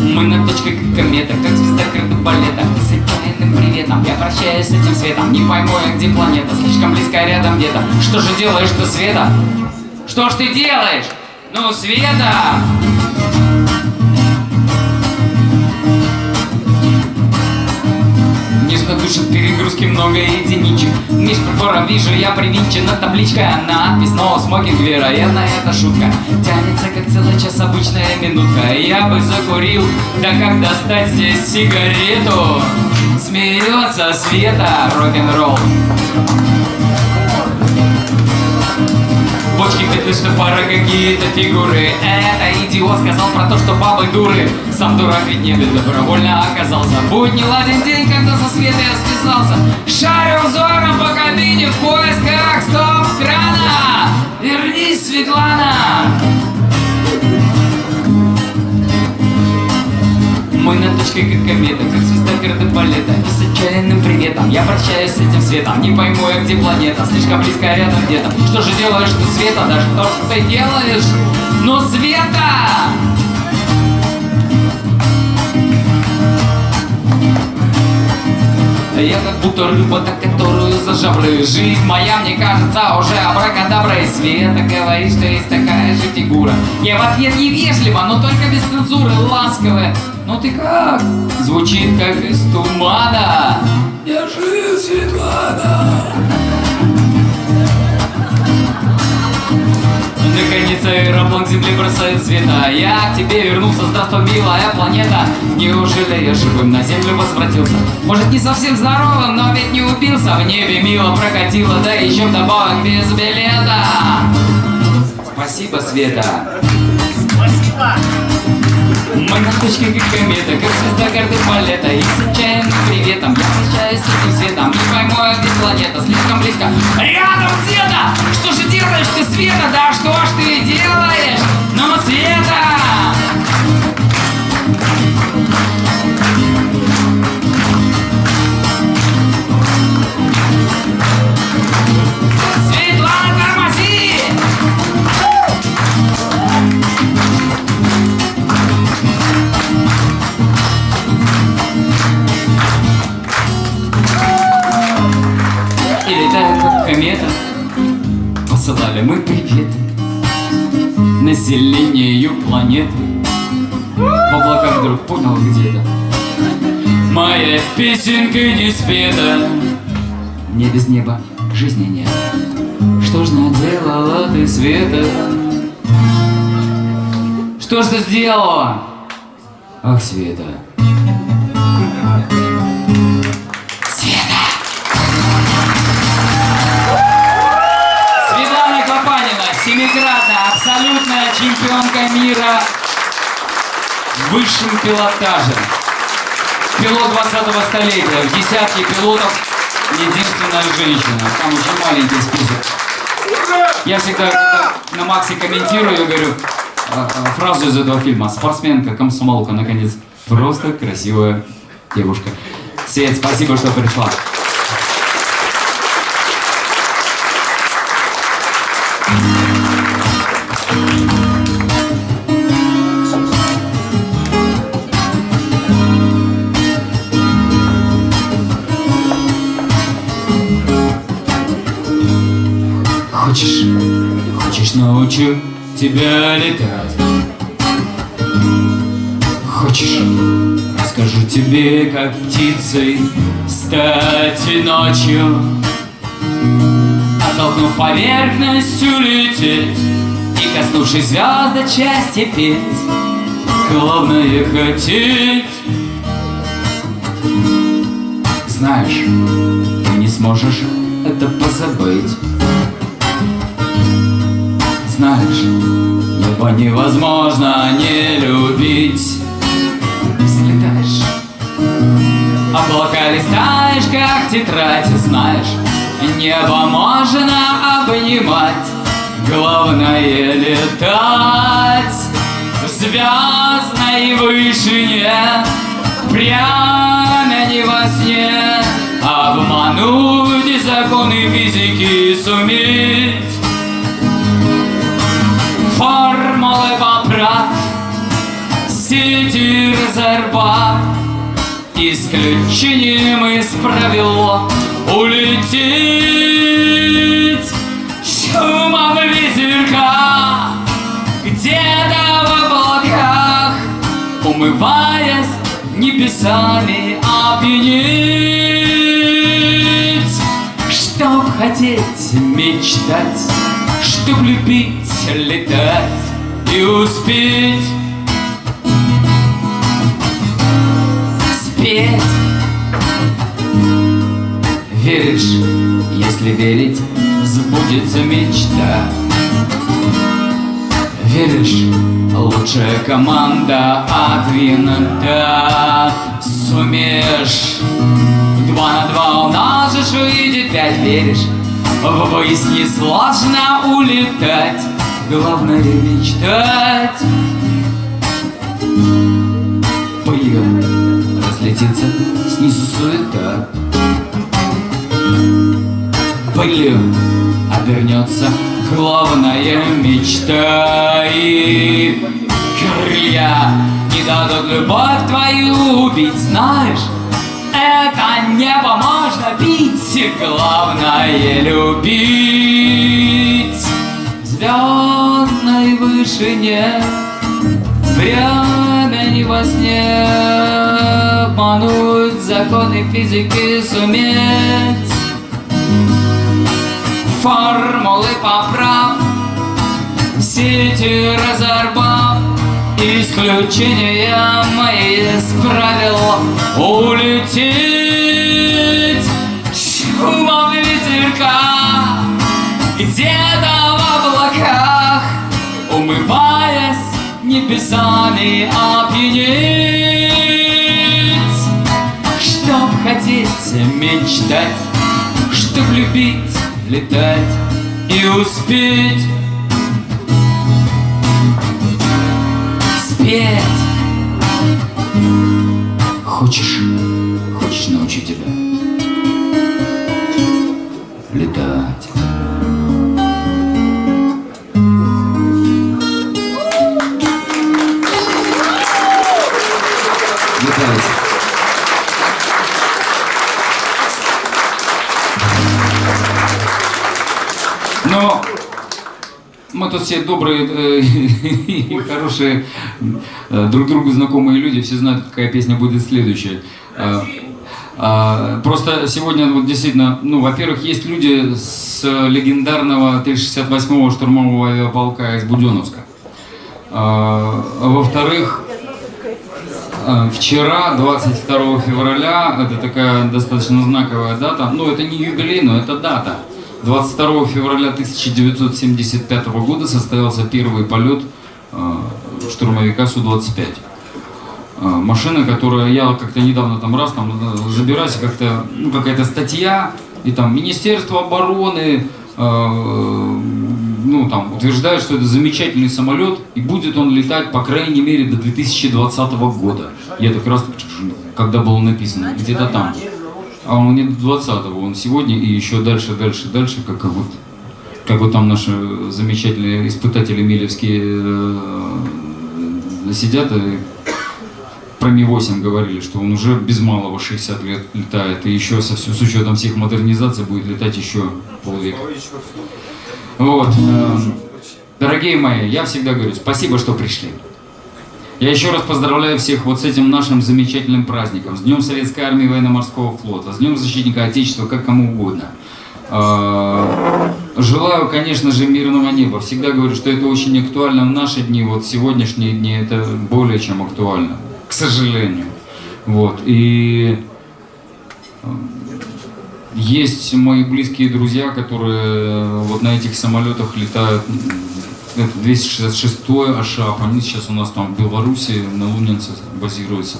Мы на точке как комета, как звезда кардебалета С отчаянным приветом я прощаюсь с этим светом. Не пойму я, где планета, слишком близко рядом где-то. Что же делаешь ты, Света? Что ж ты делаешь? Ну, Света! Нежно душит перегрузки много единичек. Меж прибором вижу я привинчена табличка Надпись «No smoking», вероятно, это шутка. Тянется как целый час обычная минутка. Я бы закурил, да как достать здесь сигарету? Смеется Света, рок-н-ролл Бочки петли, что пара какие-то фигуры. Это идиот сказал про то, что бабы дуры. Сам дурак ведь не добровольно оказался. Будь не ладен день, когда со Светой я связался Шарю взором по кабине в поисках стоп-крана. Вернись, Светлана Мы на точке как комета, как звезда кардебалета И с отчаянным приветом я прощаюсь с этим светом. Не пойму я, где планета, слишком близко рядом где-то. Что же делаешь ты, Света, да что ж ты делаешь? Ну, Света! Я как будто рыба, так которую за жабры Жизнь моя, мне кажется, уже абракадабра. И Света говорит, что есть такая же фигура. Я в ответ невежливо, но только без цензуры Ласковая, ну ты как? Звучит как из тумана. Я жив, Светлана. Наконец аэроплан к земле бросает света. Я к тебе вернулся, здравствуй, милая планета. Неужели я живым на землю возвратился? Может не совсем здоровым, но ведь не убился. В небе мило прокатило, да еще вдобавок без билета. Спасибо, Света мы на точке как комета, как звезда карты балета И с отчаянным приветом я встречаюсь с этим светом Не пойму, где планета, слишком близко Рядом где-то! Что же делаешь ты, Света? Да что ж ты делаешь? Ну, Света! Посылали мы приветы Населению планеты В облаках вдруг понял где-то Моя песенка не спета Не без неба жизни нет Что ж наделал сделала ты, Света? Что ж ты сделала? Ах. Света! Мира в высшем пилотаже. Пилот 20-го столетия. В десятке пилотов единственная женщина. Там очень маленький список. Я всегда на Максе комментирую, я говорю а, а, фразу из этого фильма. Спортсменка, комсомолка, наконец. Просто красивая девушка. Свет, спасибо, что пришла. Тебя летать. Хочешь, расскажу тебе, как птицей стать ночью? Оттолкнув поверхностью лететь И коснувшись звезд части петь. Главное хотеть. Знаешь, ты не сможешь это позабыть знаешь, небо невозможно не любить. Взлетаешь, облака листаешь, как тетрадь Знаешь, небо можно обнимать. Главное летать. В звездной вышине Прямо не во сне. Обмануть законы физики суметь формулы поправ, сети резерват, исключением из правил улететь шумом ветерка, где-то в облаках, умываясь небесами опьянеть, чтоб хотеть мечтать, чтоб любить летать и успеть. Спеть. Веришь, если верить, сбудется мечта. Веришь, лучшая команда от винта Сумеешь. Два на два умножишь, выйдет пять. Веришь, в высь сложно улетать главное мечтать. Пылью разлетится снизу суета. Пылью обернется главная мечта. И крылья не дадут любовь твою убить, знаешь это небо можно бить, главное любить звездной вышине. Время не во сне Обмануть законы физики суметь. Формулы поправ Сети разорвав Исключением из правил Улететь умываясь небесами опьянеть. Чтоб хотеть мечтать, чтоб любить, летать и успеть спеть. Хочешь, хочешь научу тебя. Летать. Мы тут все добрые э, [LAUGHS] и хорошие, э, друг другу знакомые люди, все знают, какая песня будет следующая. Э, А, просто сегодня вот действительно, ну, во-первых, есть люди с легендарного 368-го штурмового авиаполка из Буденновска. А, во-вторых, а, вчера, 22 февраля, это такая достаточно знаковая дата, ну, это не юбилей, но это дата. 22 февраля 1975 года состоялся первый полет штурмовика Су-25. А, машина, которая я как-то недавно там раз там э, забираюсь, как-то ну, какая-то статья, и там Министерство обороны э, ну, там, утверждает, что это замечательный самолет, и будет он летать, по крайней мере, до 2020 года. Я так раз, когда было написано, где-то там. А он не до 20-го, он сегодня и еще дальше, дальше, дальше, как вот, как вот там наши замечательные испытатели Милевские э, сидят и про Ми-8 говорили, что он уже без малого 60 лет летает, и еще со, с учетом всех модернизаций будет летать еще полвека. Вот. Эм, дорогие мои, я всегда говорю, спасибо, что пришли. Я еще раз поздравляю всех вот с этим нашим замечательным праздником, с Днем Советской Армии Военно-Морского Флота, с Днем Защитника Отечества, как кому угодно. Э, желаю, конечно же, мирного неба. Всегда говорю, что это очень актуально в наши дни, вот сегодняшние дни это более чем актуально сожалению. Вот. И э, есть мои близкие друзья, которые вот на этих самолетах летают. Это 266-й Ашап, они сейчас у нас там в Беларуси, на Лунинце базируются.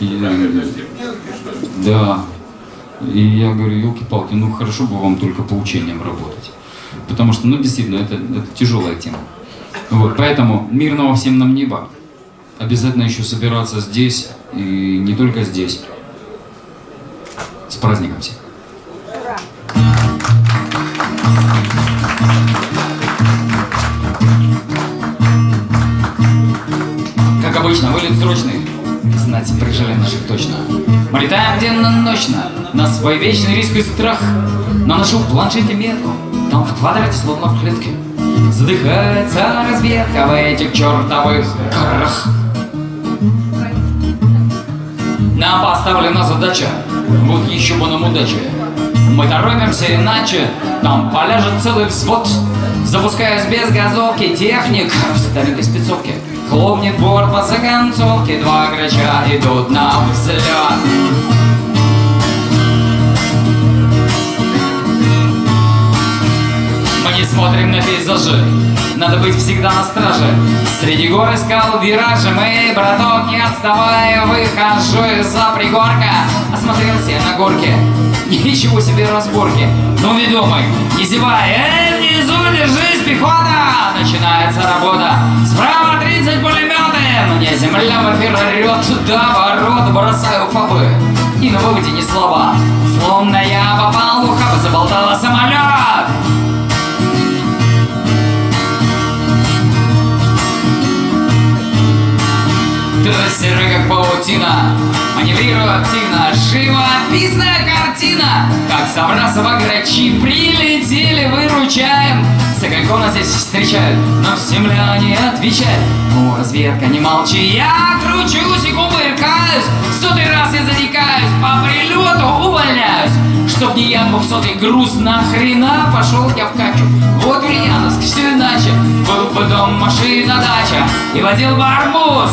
И, э, да. И я говорю, елки-палки, ну хорошо бы вам только по учениям работать. Потому что, ну действительно, это, это тяжелая тема. Вот, поэтому мирного всем нам неба обязательно еще собираться здесь, и не только здесь. С праздником всех! Как обычно, вылет срочный. Знать, прижали наших точно. Мы летаем денно-ночно, на свой вечный риск и страх. На нашу планшете метку, там в квадрате, словно в клетке. Задыхается разведка в этих чертовых горах. Нам поставлена задача, вот еще бы нам удача. Мы торопимся иначе, там поляжет целый взвод. Запускаюсь без газовки, техник в старенькой спецовке. Хлопнет борт по законцовке, два грача идут на взлет. Смотрим на пейзажи, надо быть всегда на страже. Среди гор искал виражи Мы, браток, не отставая Выхожу из-за пригорка. Осмотрелся на горке. Ничего себе разборки. Ну, ведомый, не зевай Эй, внизу держись, пехота! Начинается работа. Справа 30 пулеметы. Мне земля в эфир орет До ворот. Бросаю фабы И на выводе ни слова. Словно я попал в ухаб Заболтала самолет Ты серый как паутина. Маневрирую активно Живописная картина. Как Саврасова грачи Прилетели, выручаем. С огоньком нас здесь встречают Но земля не отвечает? Ну, разведка, не молчи. Я кручусь и кувыркаюсь Сотый раз я затекаюсь По прилету увольняюсь. Чтоб не я двухсотый груз Нахрена пошел я в качу. Вот Ульяновск, все иначе. Был бы дом, машина, дача. И водил бы арбуз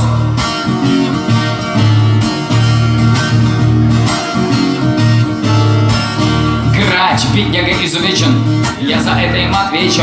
Грач, бедняга изувечен. Я за это им отвечу.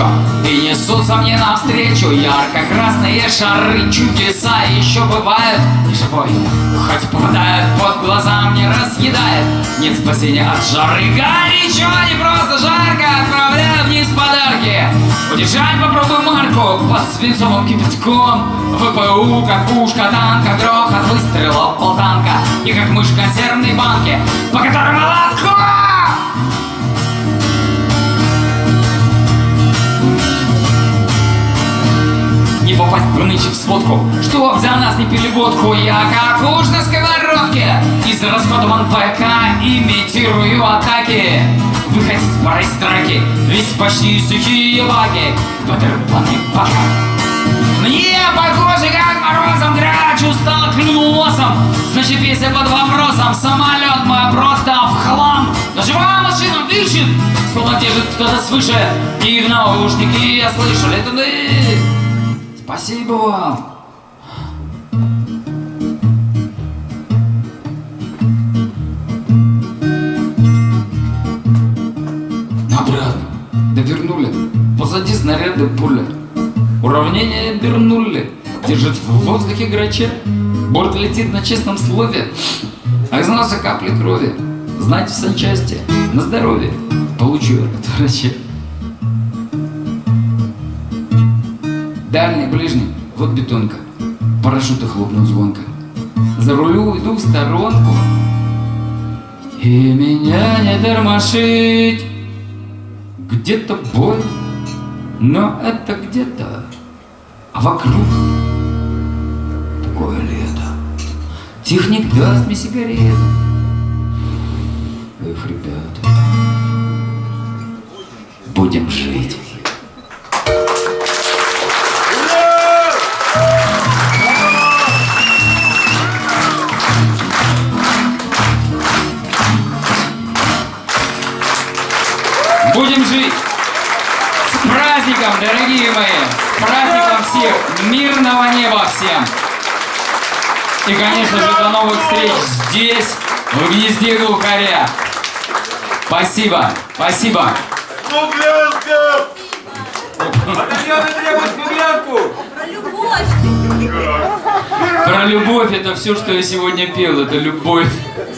И несутся мне навстречу Ярко-красные шары. Чудеса еще бывают. И живой, хоть попадает под глаза Мне разъедает. Нет спасения от жары. Горячо, не просто жарко. Отправляю вниз подарки. Удержать попробуй марку. Под свинцовым кипятком. ВПУ, как пушка танка Грохот выстрелов полтанка. И как мышь консервной банке По которой молотком Не попасть в нынче в сводку. Чтоб за нас не пили водку? Я как уж на сковородке Из расходован ПК Имитирую атаки. Выходить пора из драки Ведь почти сухие лаги. Подрубанный пока Мне похоже, как морозом грач устал, клюнул носом. Значит, весь я под вопросом Самолет мой просто в хлам. Но живая машина дышит Словно держит кто-то свыше. И в наушники я слышу летуны Спасибо вам. Обратно довернули. Позади снаряды пуля. Уравнение обернули. Держит в воздухе грача. Борт летит на честном слове. А из носа капли крови. Знать в санчасти. На здоровье. Получу от врача Дальний, ближний, вот бетонка. Парашюты хлопнут звонко. За рулю иду в сторонку. И меня не тормошить. Где-то бой Но это где-то А вокруг Такое лето. Техник даст мне сигарету. Эх, ребята Будем жить Будем жить! С праздником, дорогие мои! С праздником всех! Мирного неба всем! И, конечно же, до новых встреч здесь, в гнезде глухаря! Спасибо! Спасибо! Батальоны требуют смуглянку! Любовь это все, что я сегодня пел. Это любовь.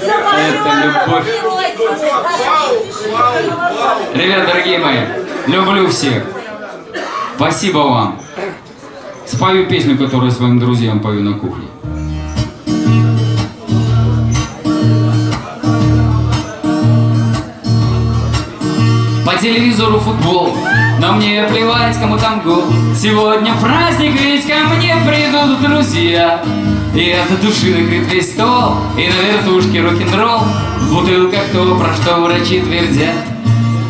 Это любовь. Ребят, дорогие мои, люблю всех. Спасибо вам. Спою песню, которую своим друзьям пою на кухне. По телевизору футбол, но мне плевать, кому там гол. Сегодня праздник, ведь ко мне придут друзья. И от души накрыт весь стол, и на вертушке рок-н-ролл. В бутылках то, про что врачи твердят.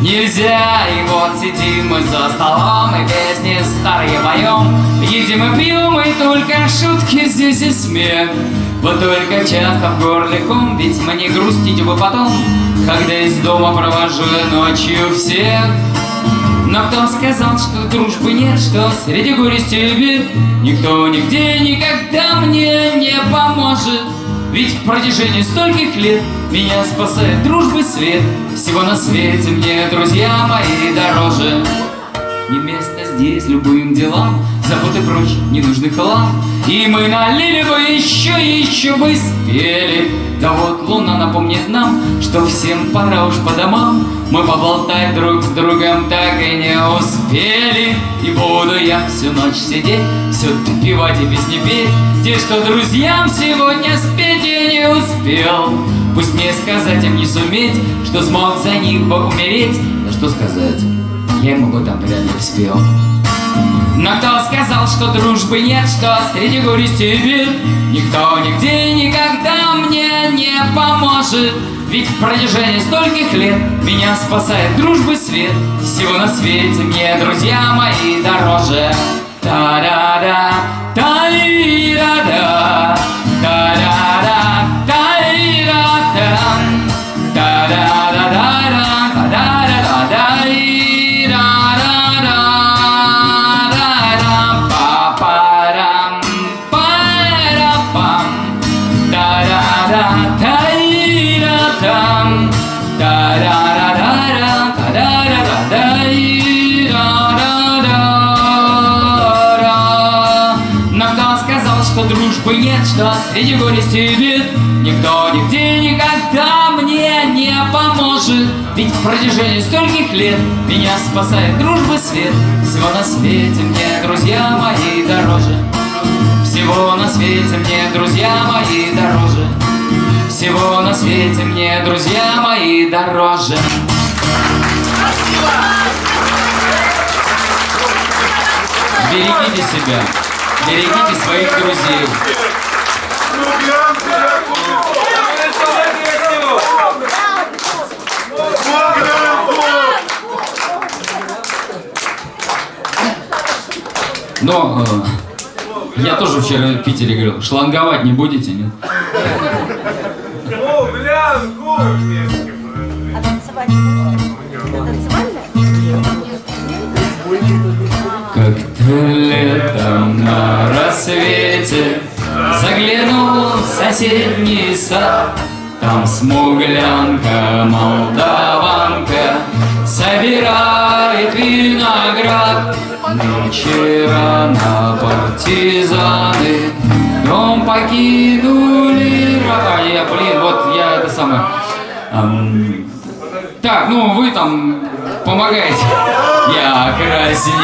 Нельзя, и вот сидим мы за столом, и песни старые поем. Едим и пьем, и только шутки здесь и смех. Вот только часто в горле ком, ведь мне грустить бы потом, когда из дома провожу ночью всех. Но кто сказал, что дружбы нет, что среди горести и бед Никто нигде никогда мне не поможет. Ведь в протяжении стольких лет меня спасает дружбы свет. Всего на свете мне, друзья мои, дороже. Не место здесь любым делам Забудь прочь ненужный хлам И мы налили бы еще, еще бы спели. Да вот луна напомнит нам Что всем пора уж по домам. Мы поболтать друг с другом так и не успели. И буду я всю ночь сидеть Все допивать и песни петь Те, что друзьям сегодня спеть я не успел. Пусть мне сказать им не суметь Что смог за них бы умереть. Да что сказать, я ему бы там вряд ли успел но кто сказал, что дружбы нет, что среди горести и Никто нигде никогда мне не поможет. Ведь в протяжении стольких лет меня спасает дружбы свет. Всего на свете мне, друзья мои, дороже. Та-да-да, та-и-да-да, та-да-да, стольких лет меня спасает дружбы свет. Всего на свете мне, друзья мои, дороже. Всего на свете мне, друзья мои, дороже. Всего на свете мне, друзья мои, дороже. Берегите себя, берегите своих друзей. Но э, Я тоже вчера в Питере говорил, шланговать не будете, нет? А танцевать? Как-то летом на рассвете Заглянул в соседний сад Там смуглянка, молдаванка Собирает виноград Нынче рано партизаны Дом покинули А блин, вот я это самое ам, так, ну вы там помогаете. Я краснею,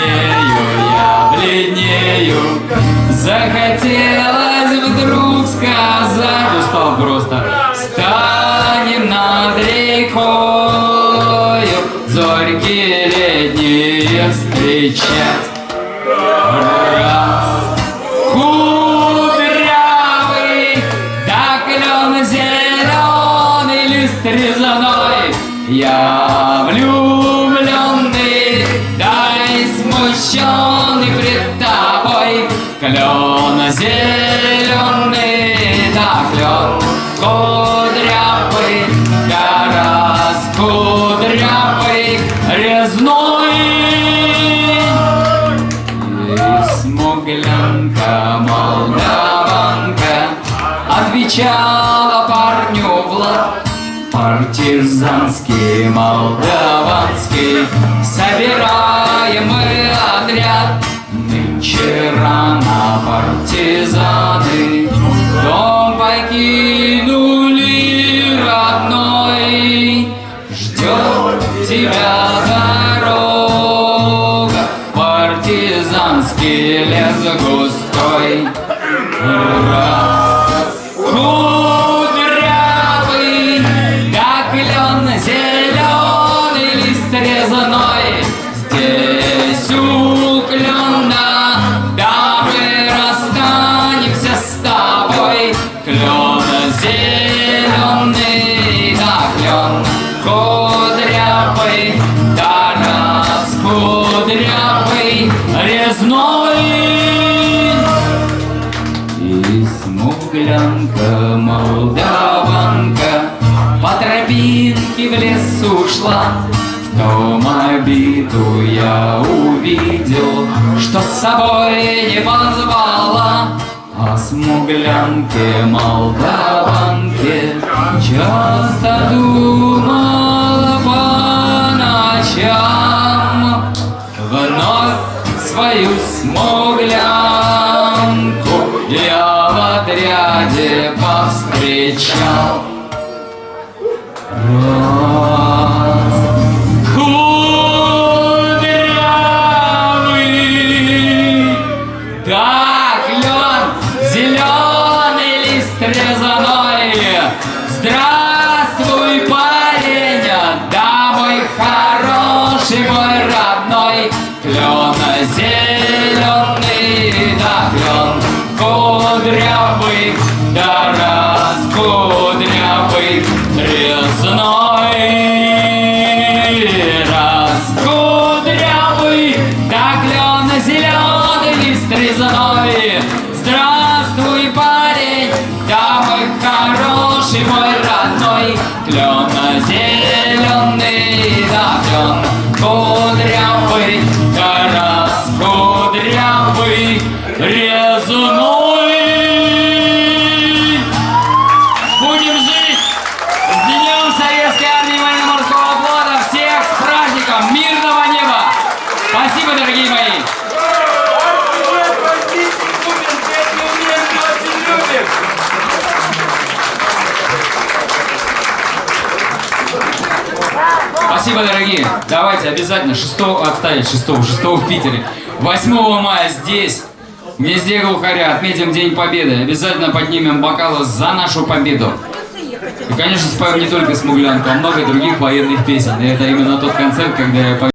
я бледнею. Захотелось вдруг сказать, устал просто. Станем над рекою, зорьки летние встречать. Раз, кудрявый, да клен зеленый лист резаной. Я влюбленный, да и смущенный пред тобой. Клен зеленый, Отвечала парню Влад. Партизанский, молдаванский Собираем мы отряд. Нынче рано партизаны 睫毛膏。Обязательно 6 отставить 6 6 в Питере. 8 мая здесь, в гнезде глухаря, отметим День Победы. Обязательно поднимем бокалы за нашу победу. И, конечно, споем не только «Смуглянку», а много других военных песен. И это именно тот концерт, когда я